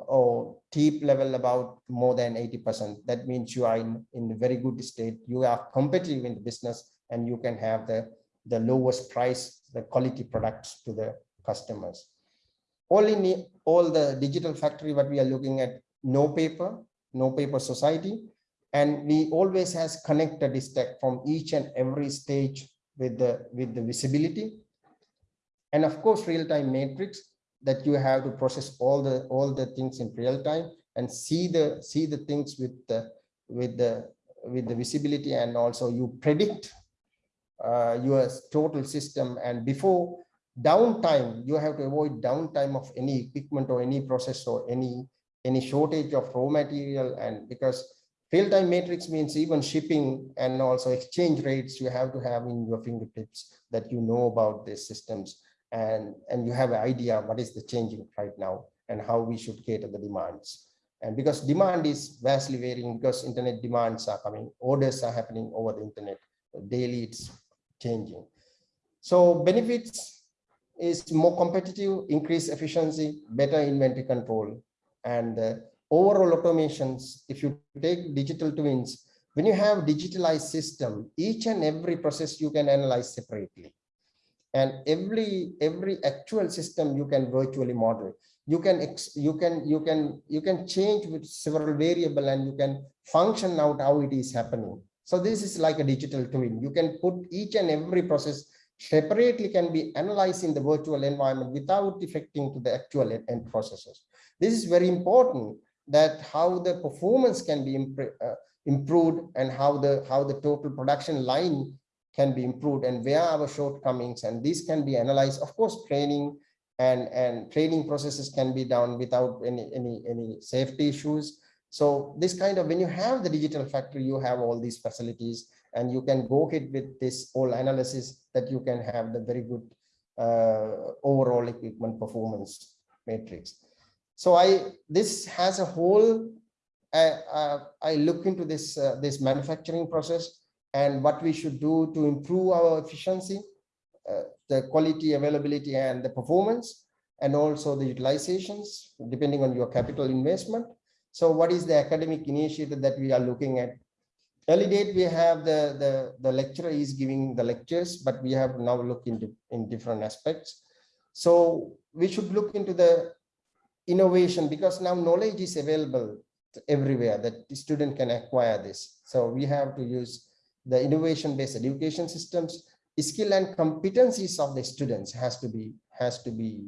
or TEEP level about more than 80 percent. That means you are in in a very good state. You are competitive in the business and you can have the the lowest price the quality products to the customers. All in all the digital factory what we are looking at no paper no paper society. And we always has connected stack from each and every stage with the with the visibility. And of course real-time matrix that you have to process all the all the things in real time and see the see the things with the with the with the visibility and also you predict uh, your total system. And before downtime you have to avoid downtime of any equipment or any process or any any shortage of raw material. And because Real-time matrix means even shipping and also exchange rates you have to have in your fingertips that you know about these systems and, and you have an idea what is the changing right now and how we should cater the demands. And because demand is vastly varying because internet demands are coming, orders are happening over the internet, daily it's changing. So benefits is more competitive, increased efficiency, better inventory control, and uh, overall automations, if you take digital twins, when you have digitalized system, each and every process you can analyze separately. And every every actual system you can virtually model. You can you can you can you can change with several variable and you can function out how it is happening. So this is like a digital twin. You can put each and every process separately can be analyzed in the virtual environment without affecting to the actual end processes. This is very important that how the performance can be uh, improved and how the how the total production line can be improved and where our shortcomings and this can be analyzed. Of course training and and training processes can be done without any any any safety issues. So this kind of when you have the digital factory you have all these facilities and you can go ahead with this whole analysis that you can have the very good uh, overall equipment performance matrix so i this has a whole uh, uh, i look into this uh, this manufacturing process and what we should do to improve our efficiency uh, the quality, availability, and the performance, and also the utilizations, depending on your capital investment. So what is the academic initiative that we are looking at? Early date, we have the, the, the lecturer is giving the lectures, but we have now looked into in different aspects. So we should look into the innovation because now knowledge is available everywhere that the student can acquire this. So we have to use the innovation-based education systems. Skill and competencies of the students has to be has to be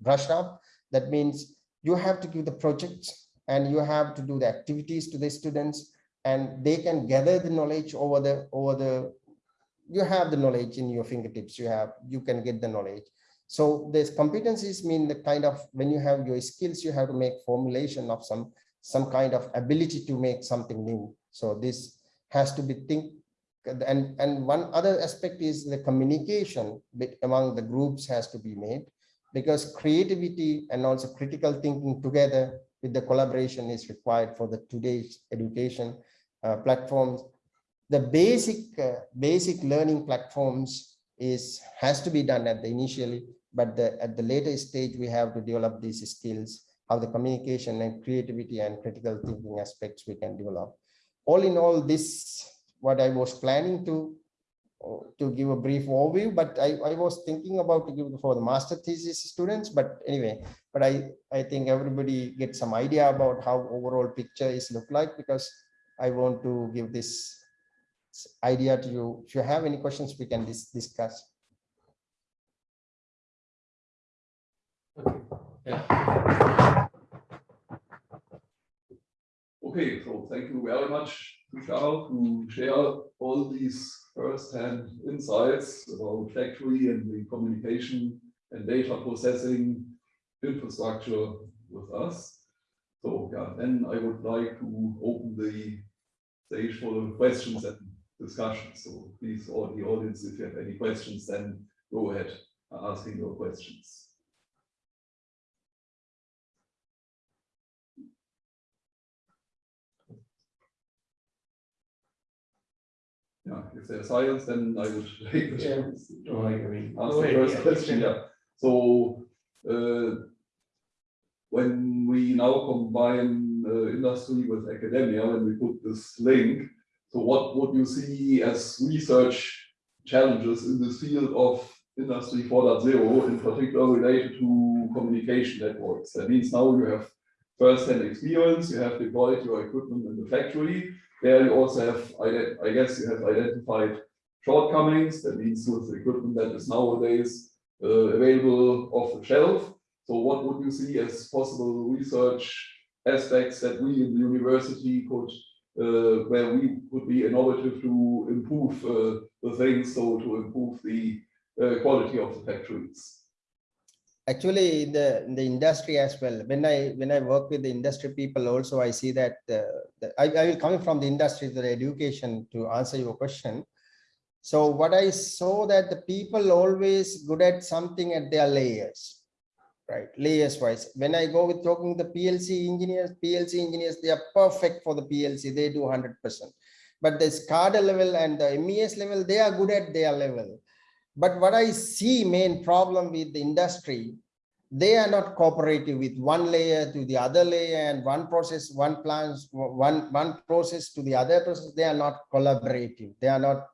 brushed up. That means you have to give the projects and you have to do the activities to the students and they can gather the knowledge over the over the you have the knowledge in your fingertips. You have you can get the knowledge so these competencies mean the kind of when you have your skills you have to make formulation of some some kind of ability to make something new. So this has to be think and and one other aspect is the communication among the groups has to be made because creativity and also critical thinking together with the collaboration is required for the today's education uh, platforms. The basic uh, basic learning platforms is has to be done at the initially but the, at the later stage we have to develop these skills how the communication and creativity and critical thinking aspects we can develop all in all this what I was planning to to give a brief overview, but I, I was thinking about to give for the master thesis students, but anyway, but I, I think everybody gets some idea about how overall picture is look like because I want to give this idea to you. If you have any questions, we can dis discuss. Yeah. Okay, so thank you very much, to share all these first-hand insights about factory and the communication and data processing infrastructure with us. So yeah, then I would like to open the stage for questions and discussions. So please, all the audience, if you have any questions, then go ahead asking your questions. Yeah, if there's silence, then I would take the Yeah. No, I agree. Ask the first yeah, question, yeah. yeah. So, uh, when we now combine uh, industry with academia, when we put this link, so what would you see as research challenges in this field of industry 4.0, in particular related to communication networks? That means now you have first-hand experience, you have deployed your equipment in the factory, there you also have, I guess you have identified shortcomings. That means with the equipment that is nowadays uh, available off the shelf. So what would you see as possible research aspects that we in the university could, uh, where we could be innovative to improve uh, the things, so to improve the uh, quality of the factories? Actually in the in the industry as well when i when i work with the industry people also i see that uh, I, I will coming from the industry to the education to answer your question. So what i saw that the people always good at something at their layers right? Layers wise. When i go with talking the plc engineers plc engineers they are perfect for the plc they do 100 percent. But the SCADA level and the MES level, they are good at their level. But what I see main problem with the industry, they are not cooperative with one layer to the other layer and one process, one plans, one, one process to the other process. They are not collaborative. They are not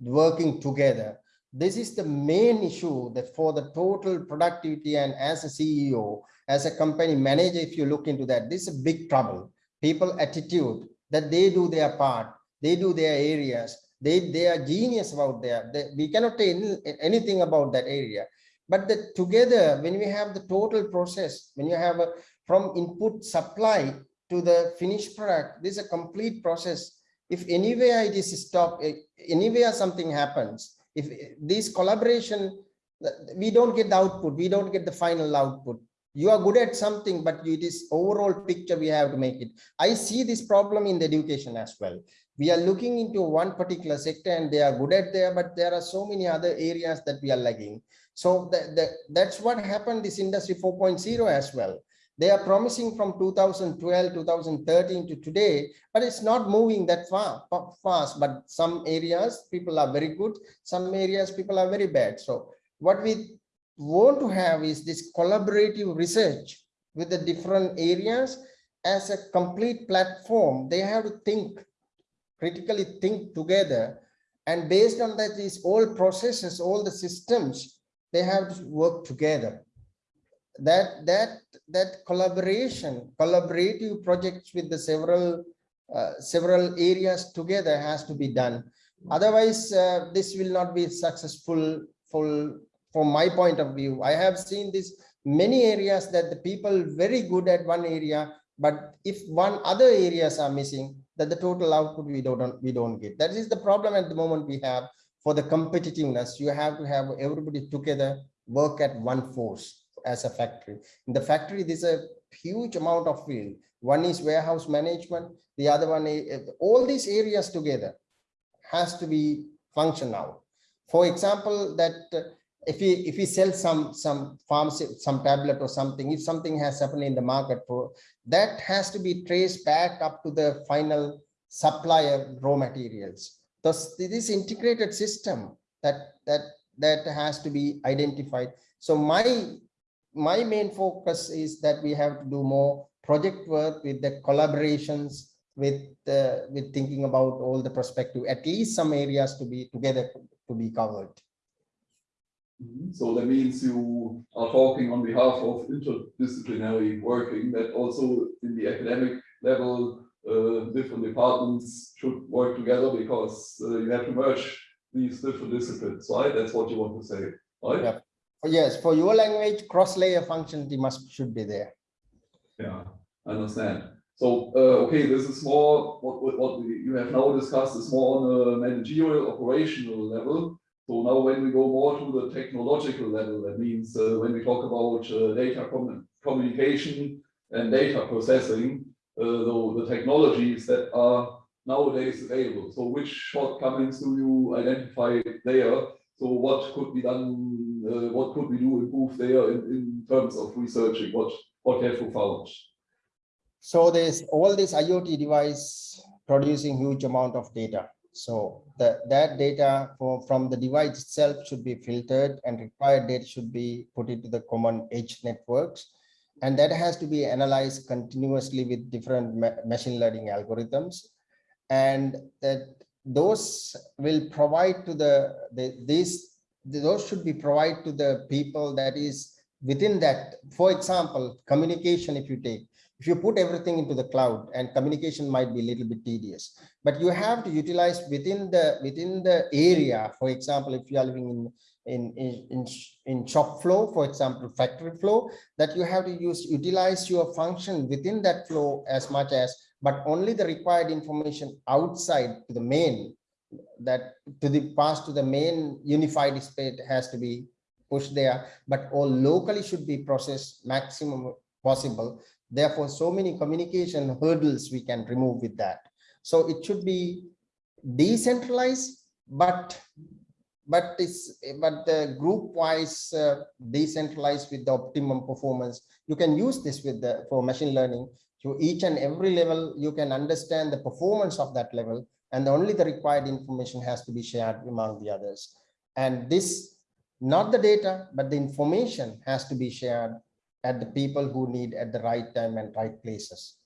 working together. This is the main issue that for the total productivity and as a CEO, as a company manager, if you look into that, this is a big trouble. People attitude that they do their part, they do their areas, they they are genius about there they, we cannot tell any, anything about that area but the together when we have the total process when you have a from input supply to the finished product this is a complete process if anywhere it is stop, eh, anywhere something happens, if eh, this collaboration, we don't get the output, we don't get the final output. You are good at something, but it is overall picture we have to make it. I see this problem in the education as well. We are looking into one particular sector and they are good at there, but there are so many other areas that we are lagging. So that, that, that's what happened this industry 4.0 as well. They are promising from 2012, 2013 to today, but it's not moving that far fast. But some areas people are very good, some areas people are very bad. So what we want to have is this collaborative research with the different areas as a complete platform. They have to think critically think together and based on that these all processes all the systems they have to work together. That that that collaboration collaborative projects with the several uh, several areas together has to be done. Otherwise uh, this will not be successful full from my point of view. I have seen this many areas that the people very good at one area but if one other areas are missing that the total output we don't we don't get. That is the problem at the moment we have for the competitiveness. You have to have everybody together work at one force as a factory. In the factory there's a huge amount of field. One is warehouse management the other one is all these areas together has to be function functional. For example that if we if we sell some some pharmacy some tablet or something if something has happened in the market that has to be traced back up to the final supplier raw materials. Thus, this integrated system that that that has to be identified. So my my main focus is that we have to do more project work with the collaborations with uh, with thinking about all the perspective, at least some areas to be together to be covered. Mhm. So that means you are talking on behalf of interdisciplinary working, that also in the academic level, uh, different departments should work together because uh, you have to merge these different disciplines, right? That's what you want to say, right? Yeah. Yes, for your language, cross-layer functionality must should be there. Yeah, I understand. So, uh, okay, this is more, what, what, what we, you have now discussed is more on a managerial operational level. So now when we go more to the technological level, that means uh, when we talk about uh, data commu- communication and data processing, uh, the, the technologies that are nowadays available. So which shortcomings do you identify there? So what could be done, uh, what could we do improve there in, in terms of researching? What, what have you found? So there's all this IoT device producing huge amount of data. So the, that data for, from the device itself should be filtered and required data should be put into the common edge networks. And that has to be analyzed continuously with different ma- machine learning algorithms. And that those will provide to the, the these those should be provided to the people that is within that. For example, communication, if you take, if you put everything into the cloud and communication might be a little bit tedious but you have to utilize within the within the area. For example if you are living in in in in, shop floor for example factory flow that you have to use utilize your function within that flow as much as but only the required information outside to the main that to the pass to the main unified space has to be pushed there. But all locally should be processed maximum possible Therefore, so many communication hurdles we can remove with that. So it should be decentralized, but but it's but the group wise uh, decentralized with the optimum performance. You can use this with the for machine learning. To each and every level, you can understand the performance of that level, and only the required information has to be shared among the others. And this, not the data, but the information has to be shared at the people who need at the right time and right places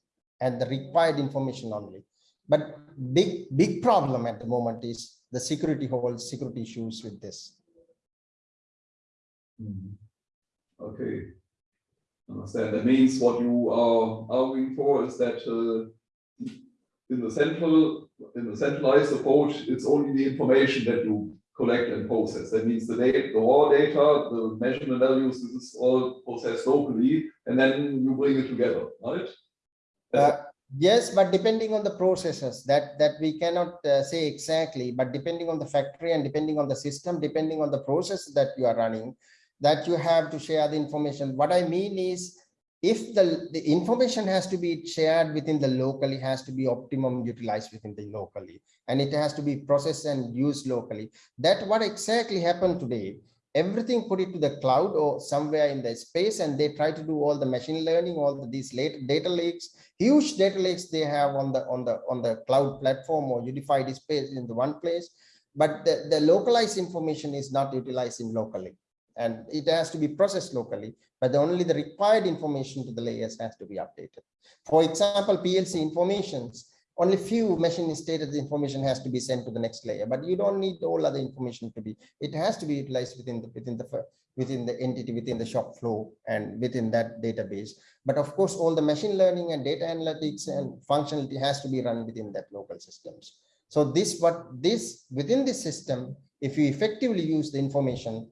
and the required information only. But big, big problem at the moment is the security holes, security issues with this. Mhm. Okay. Understand. That means what you are arguing for is that uh, in the central, in the centralized approach, it's only the information that you collect and process. That means the data, the raw data, the measurement values, this is all processed locally, and then you bring it together, right? Uh, Yes, but depending on the processes that, that we cannot uh, say exactly, but depending on the factory and depending on the system, depending on the process that you are running, that you have to share the information. What I mean is, if the, the information has to be shared within the locally, has to be optimum utilized within the locally, and it has to be processed and used locally. That what exactly happened today. Everything put it to the cloud or somewhere in the space, and they try to do all the machine learning, all the, these late data lakes, huge data lakes they have on the on the on the cloud platform or unified space in the one place. But the, the localized information is not utilized in locally and it has to be processed locally, but only the required information to the layers has to be updated. For example, PLC informations, only few machine stated information has to be sent to the next layer, but you don't need all other information to be, it has to be utilized within the, within the, within the entity, within the shop floor and within that database. But of course, all the machine learning and data analytics and functionality has to be run within that local systems. So this, what this, within this system, if you effectively use the information,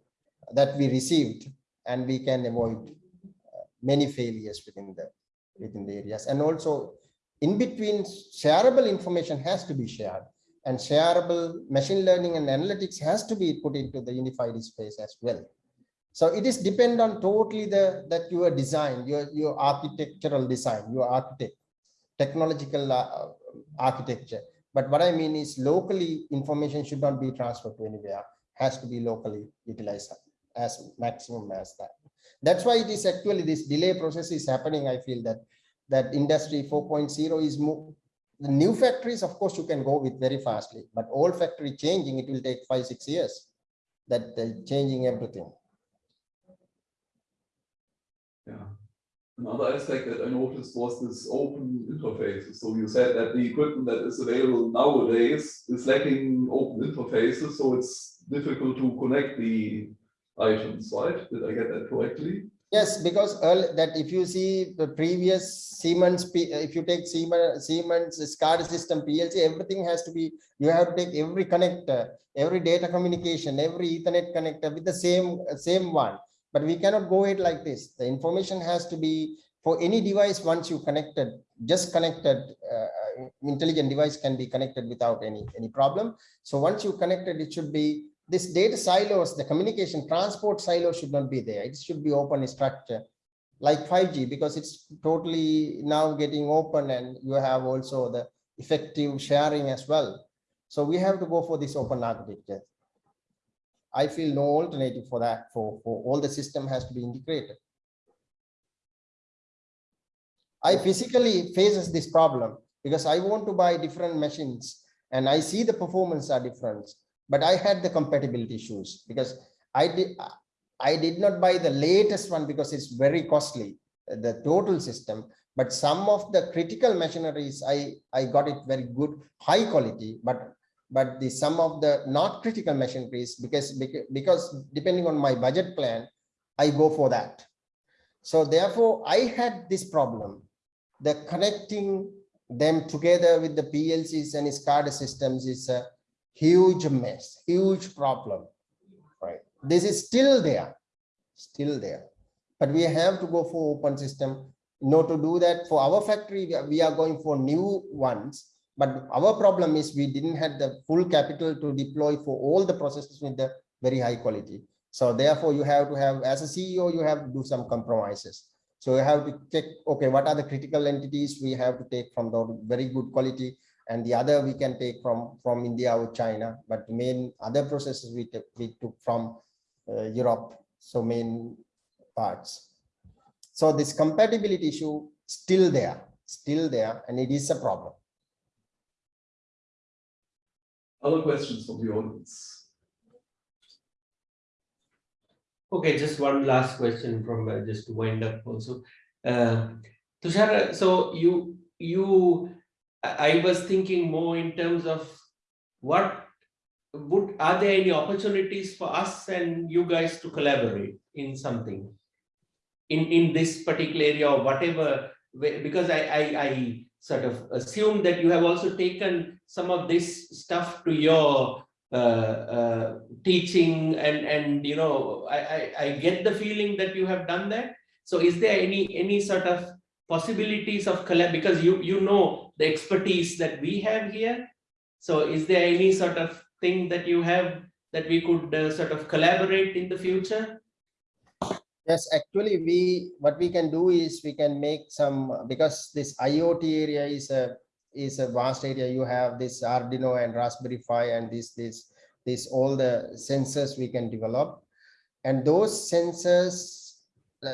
that we received and we can avoid uh, many failures within the within the areas. And also in between shareable information has to be shared and shareable machine learning and analytics has to be put into the unified space as well. So it is depend on totally the that your design your your architectural design your architect technological uh, architecture. But what i mean is locally information should not be transferred to anywhere has to be locally utilized as maximum as that. That's why it is actually this delay process is happening. I feel that that industry 4.0 is more the new factories, of course, you can go with very fastly, but old factory changing, it will take five, six years that they're changing everything. Yeah. Another aspect that I noticed was this open interfaces. So you said that the equipment that is available nowadays is lacking open interfaces, so it's difficult to connect the items, right? Did I get that correctly? Yes, because early, that if you see the previous Siemens, if you take Siemens, Siemens SCADA system PLC, everything has to be, you have to take every connector, every data communication, every ethernet connector with the same, same one. But we cannot go it like this. The information has to be for any device, once you connected, just connected, uh, intelligent device can be connected without any, any problem. So once you connected, it should be this data silos, the communication transport silo should not be there. It should be open structure like 5G because it's totally now getting open and you have also the effective sharing as well. So we have to go for this open architecture. I feel no alternative for that, for, for all the system has to be integrated. I physically faces this problem because I want to buy different machines and I see the performance are different but I had the compatibility issues because I did I did not buy the latest one because it's very costly, the total system. But some of the critical machineries, I, I got it very good, high quality, but but the some of the not critical machineries, because, because depending on my budget plan, I go for that. So therefore, I had this problem, the connecting them together with the PLCs and SCADA systems is a huge mess, huge problem, right? This is still there, still there. But we have to go for open system. No, to do that for our factory, we are- we are going for new ones. But our problem is we didn't have the full capital to deploy for all the processes with the very high quality. So therefore, you have to have, as a CEO, you have to do some compromises. So you have to check, okay, what are the critical entities we have to take from the very good quality and the other we can take from from India or China, but the main other processes we took, we took from uh, Europe, so main parts. So this compatibility issue still there, still there, and it is a problem. Other questions from the audience? Okay, just one last question from uh, just to wind up also. Uh, Tushar, so you you I was thinking more in terms of what would are there any opportunities for us and you guys to collaborate in something? In in this particular area or whatever because I I I sort of assume that you have also taken some of this stuff to your uh, uh, teaching and and you know I, I I get the feeling that you have done that. So is there any any sort of possibilities of collab, because you, you know the expertise that we have here. So is there any sort of thing that you have that we could uh, sort of collaborate in the future? Yes, actually, we, what we can do is we can make some, because this IoT area is a, is a vast area. You have this Arduino and Raspberry Pi and this, this, this, all the sensors we can develop. And those sensors,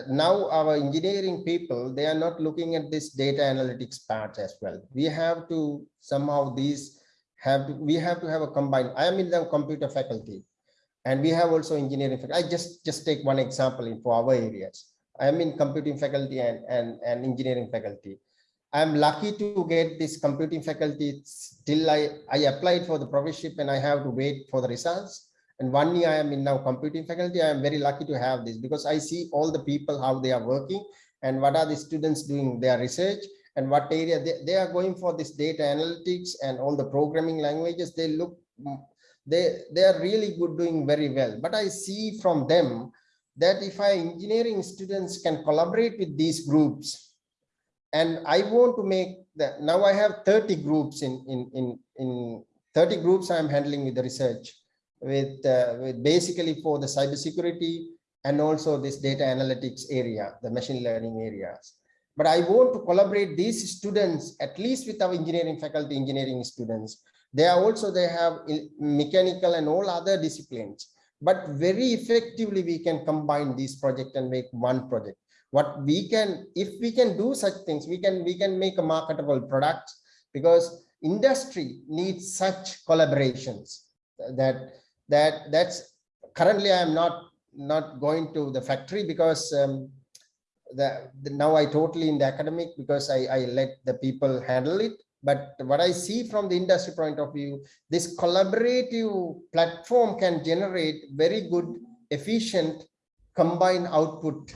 now our engineering people, they are not looking at this data analytics part as well. We have to somehow these have, to- we have to have a combined, I am in the computer faculty. And we have also engineering. fac- I just, just take one example in for our areas. I am in computing faculty and, and, and engineering faculty. I'm lucky to get this computing faculty till I, I applied for the professorship and I have to wait for the results. And one year I am in now computing faculty. I am very lucky to have this because I see all the people, how they are working and what are the students doing their research and what area they, they are going for this data analytics and all the programming languages. They look, mm, they, they are really good, doing very well. But I see from them that if I engineering students can collaborate with these groups, and I want to make that now I have 30 groups in in in in 30 groups I'm handling with the research with uh, with basically for the cybersecurity and also this data analytics area, the machine learning areas. But I want to collaborate these students, at least with our engineering faculty, engineering students. They are also, they have mechanical and all other disciplines. But very effectively, we can combine these projects and make one project. What we can, if we can do such things, we can, we can make a marketable product because industry needs such collaborations that, that, that's currently I am not, not going to the factory because um, the, the- now I totally in the academic because I, I let the people handle it. But what I see from the industry point of view, this collaborative platform can generate very good, efficient combined output.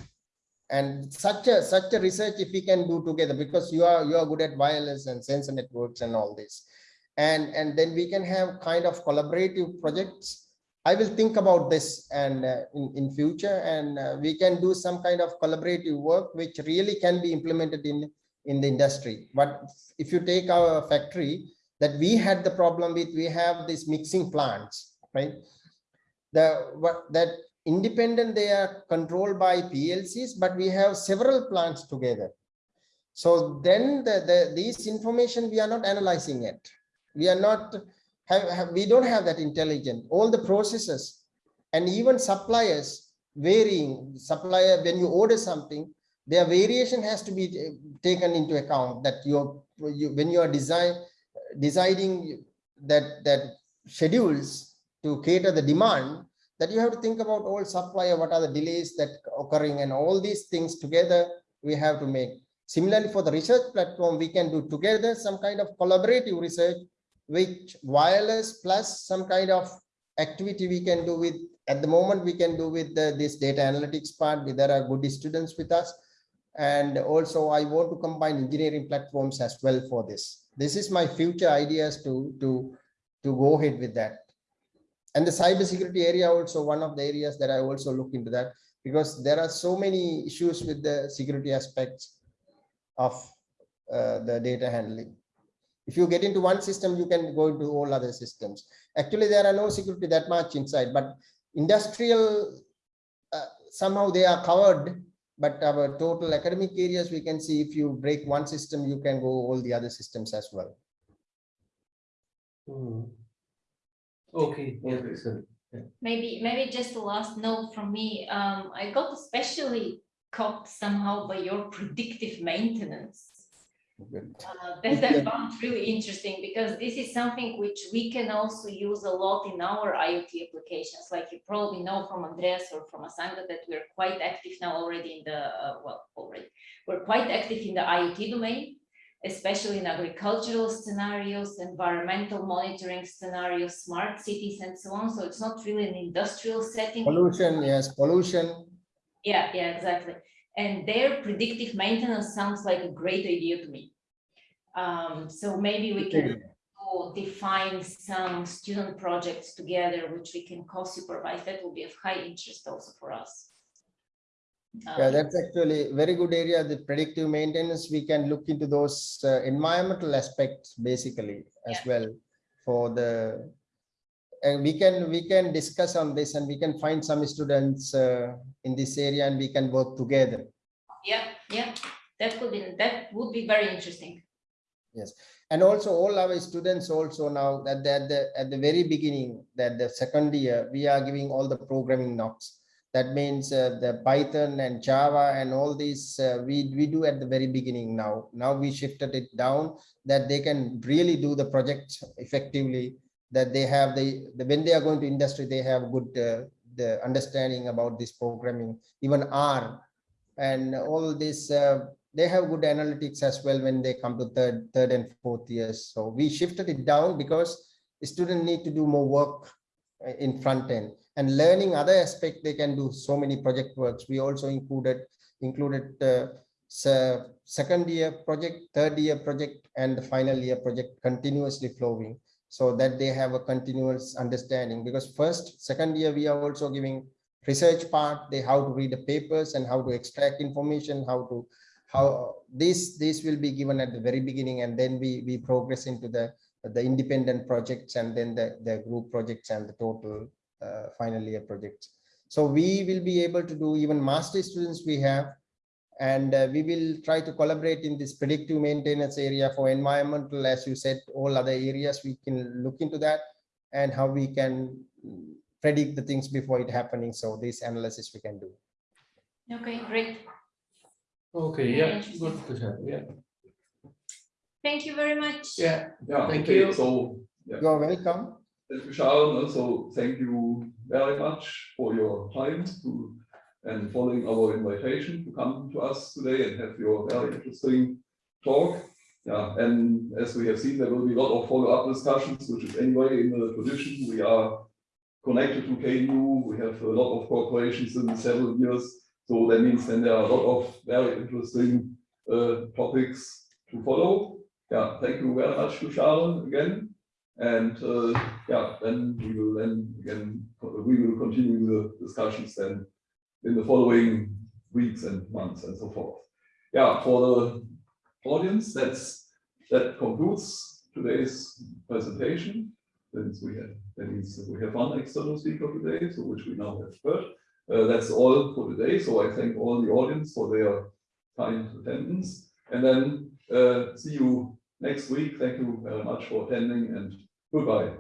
And such a, such a research if we can do together, because you are, you are good at wireless and sensor networks and all this. And, and then we can have kind of collaborative projects I will think about this and uh, in, in future and uh, we can do some kind of collaborative work which really can be implemented in, in the industry. But if you take our factory that we had the problem with, we have these mixing plants, right? The, what, that independent, they are controlled by PLCs, but we have several plants together. So then the, the, these information, we are not analyzing it. We are not have, have we don't have that intelligence. All the processes and even suppliers varying. Supplier when you order something their variation has to be uh, taken into account that you're you, when you are design deciding that that schedules to cater the demand that you have to think about all supplier what are the delays that occurring and all these things together we have to make. Similarly for the research platform we can do together some kind of collaborative research which wireless plus some kind of activity we can do with at the moment we can do with the, this data analytics part there are good students with us. And also i want to combine engineering platforms as well for this. This is my future ideas to to to go ahead with that. And the cybersecurity area also one of the areas that i also look into that because there are so many issues with the security aspects of uh, the data handling if you get into one system, you can go into all other systems. Actually, there are no security that much inside, but industrial, uh, somehow they are covered. But our total academic areas, we can see if you break one system, you can go all the other systems as well. Hmm. Okay, yeah, Okay. so, Maybe, maybe just a last note from me. Um, I got especially caught somehow by your predictive maintenance. Good. Uh, that I found really interesting because this is something which we can also use a lot in our IoT applications. Like you probably know from Andreas or from Asanga that we're quite active now already in the, uh, well, already, we're quite active in the IoT domain, especially in agricultural scenarios, environmental monitoring scenarios, smart cities and so on. So it's not really an industrial setting. Pollution, yes, pollution. Yeah, yeah, exactly. And their predictive maintenance sounds like a great idea to me. Um, so maybe we can define some student projects together, which we can co-supervise. That will be of high interest also for us. Yeah, Uh, that's actually a very good area, the predictive maintenance. We can look into those uh, environmental aspects basically as Yeah. well for the, and we can, we can discuss on this and we can find some students uh, in this area and we can work together. Yeah, yeah, that could be, that would be very interesting. Yes. And also all our students also now that at the, at the very beginning, that the second year, we are giving all the programming knocks. That means uh, the Python and Java and all these, uh, we, we do at the very beginning now. Now we shifted it down that they can really do the project effectively. That they have the, the when they are going to industry, they have good uh, the understanding about this programming, even R. And all this, uh, they have good analytics as well when they come to third, third and fourth years. So we shifted it down because students need to do more work uh, in front end and learning other aspect, they can do so many project works. We also included, included uh, second year project, third year project and the final year project continuously flowing. So that they have a continuous understanding. Because first, second year, we are also giving research part, they how to read the papers and how to extract information, how to how this this will be given at the very beginning and then we we progress into the the independent projects and then the the group projects and the total uh, final year projects. So we will be able to do even master students we have and uh, we will try to collaborate in this predictive maintenance area for environmental as you said all other areas we can look into that and how we can predict the things before it happening so this analysis we can do Okay, great. Okay, Very yeah, interesting. good, Tushar, yeah, Thank you very much. yeah, Yeah, Thank okay, you. So, yeah, you're welcome thank you, Tushar. Also, thank you very much for your time to and following our invitation to come to us today and have your very interesting talk. Yeah, and as we have seen, there will be a lot of follow-up discussions, which is anyway in the tradition. We are connected to KU. We have a lot of corporations in several years. So that means then there are a lot of very interesting uh, topics to follow. Yeah, thank you very much to Tushar again. And uh, yeah, then we will then again, we will continue the discussions then in the following weeks and months and so forth. Yeah, for the audience, that's, that concludes today's presentation. Since we have, that means we have one external speaker today, so which we now have heard. Uh, that's all for today. So I thank all the audience for their kind attendance. And then uh, see you next week. Thank you very much for attending and goodbye.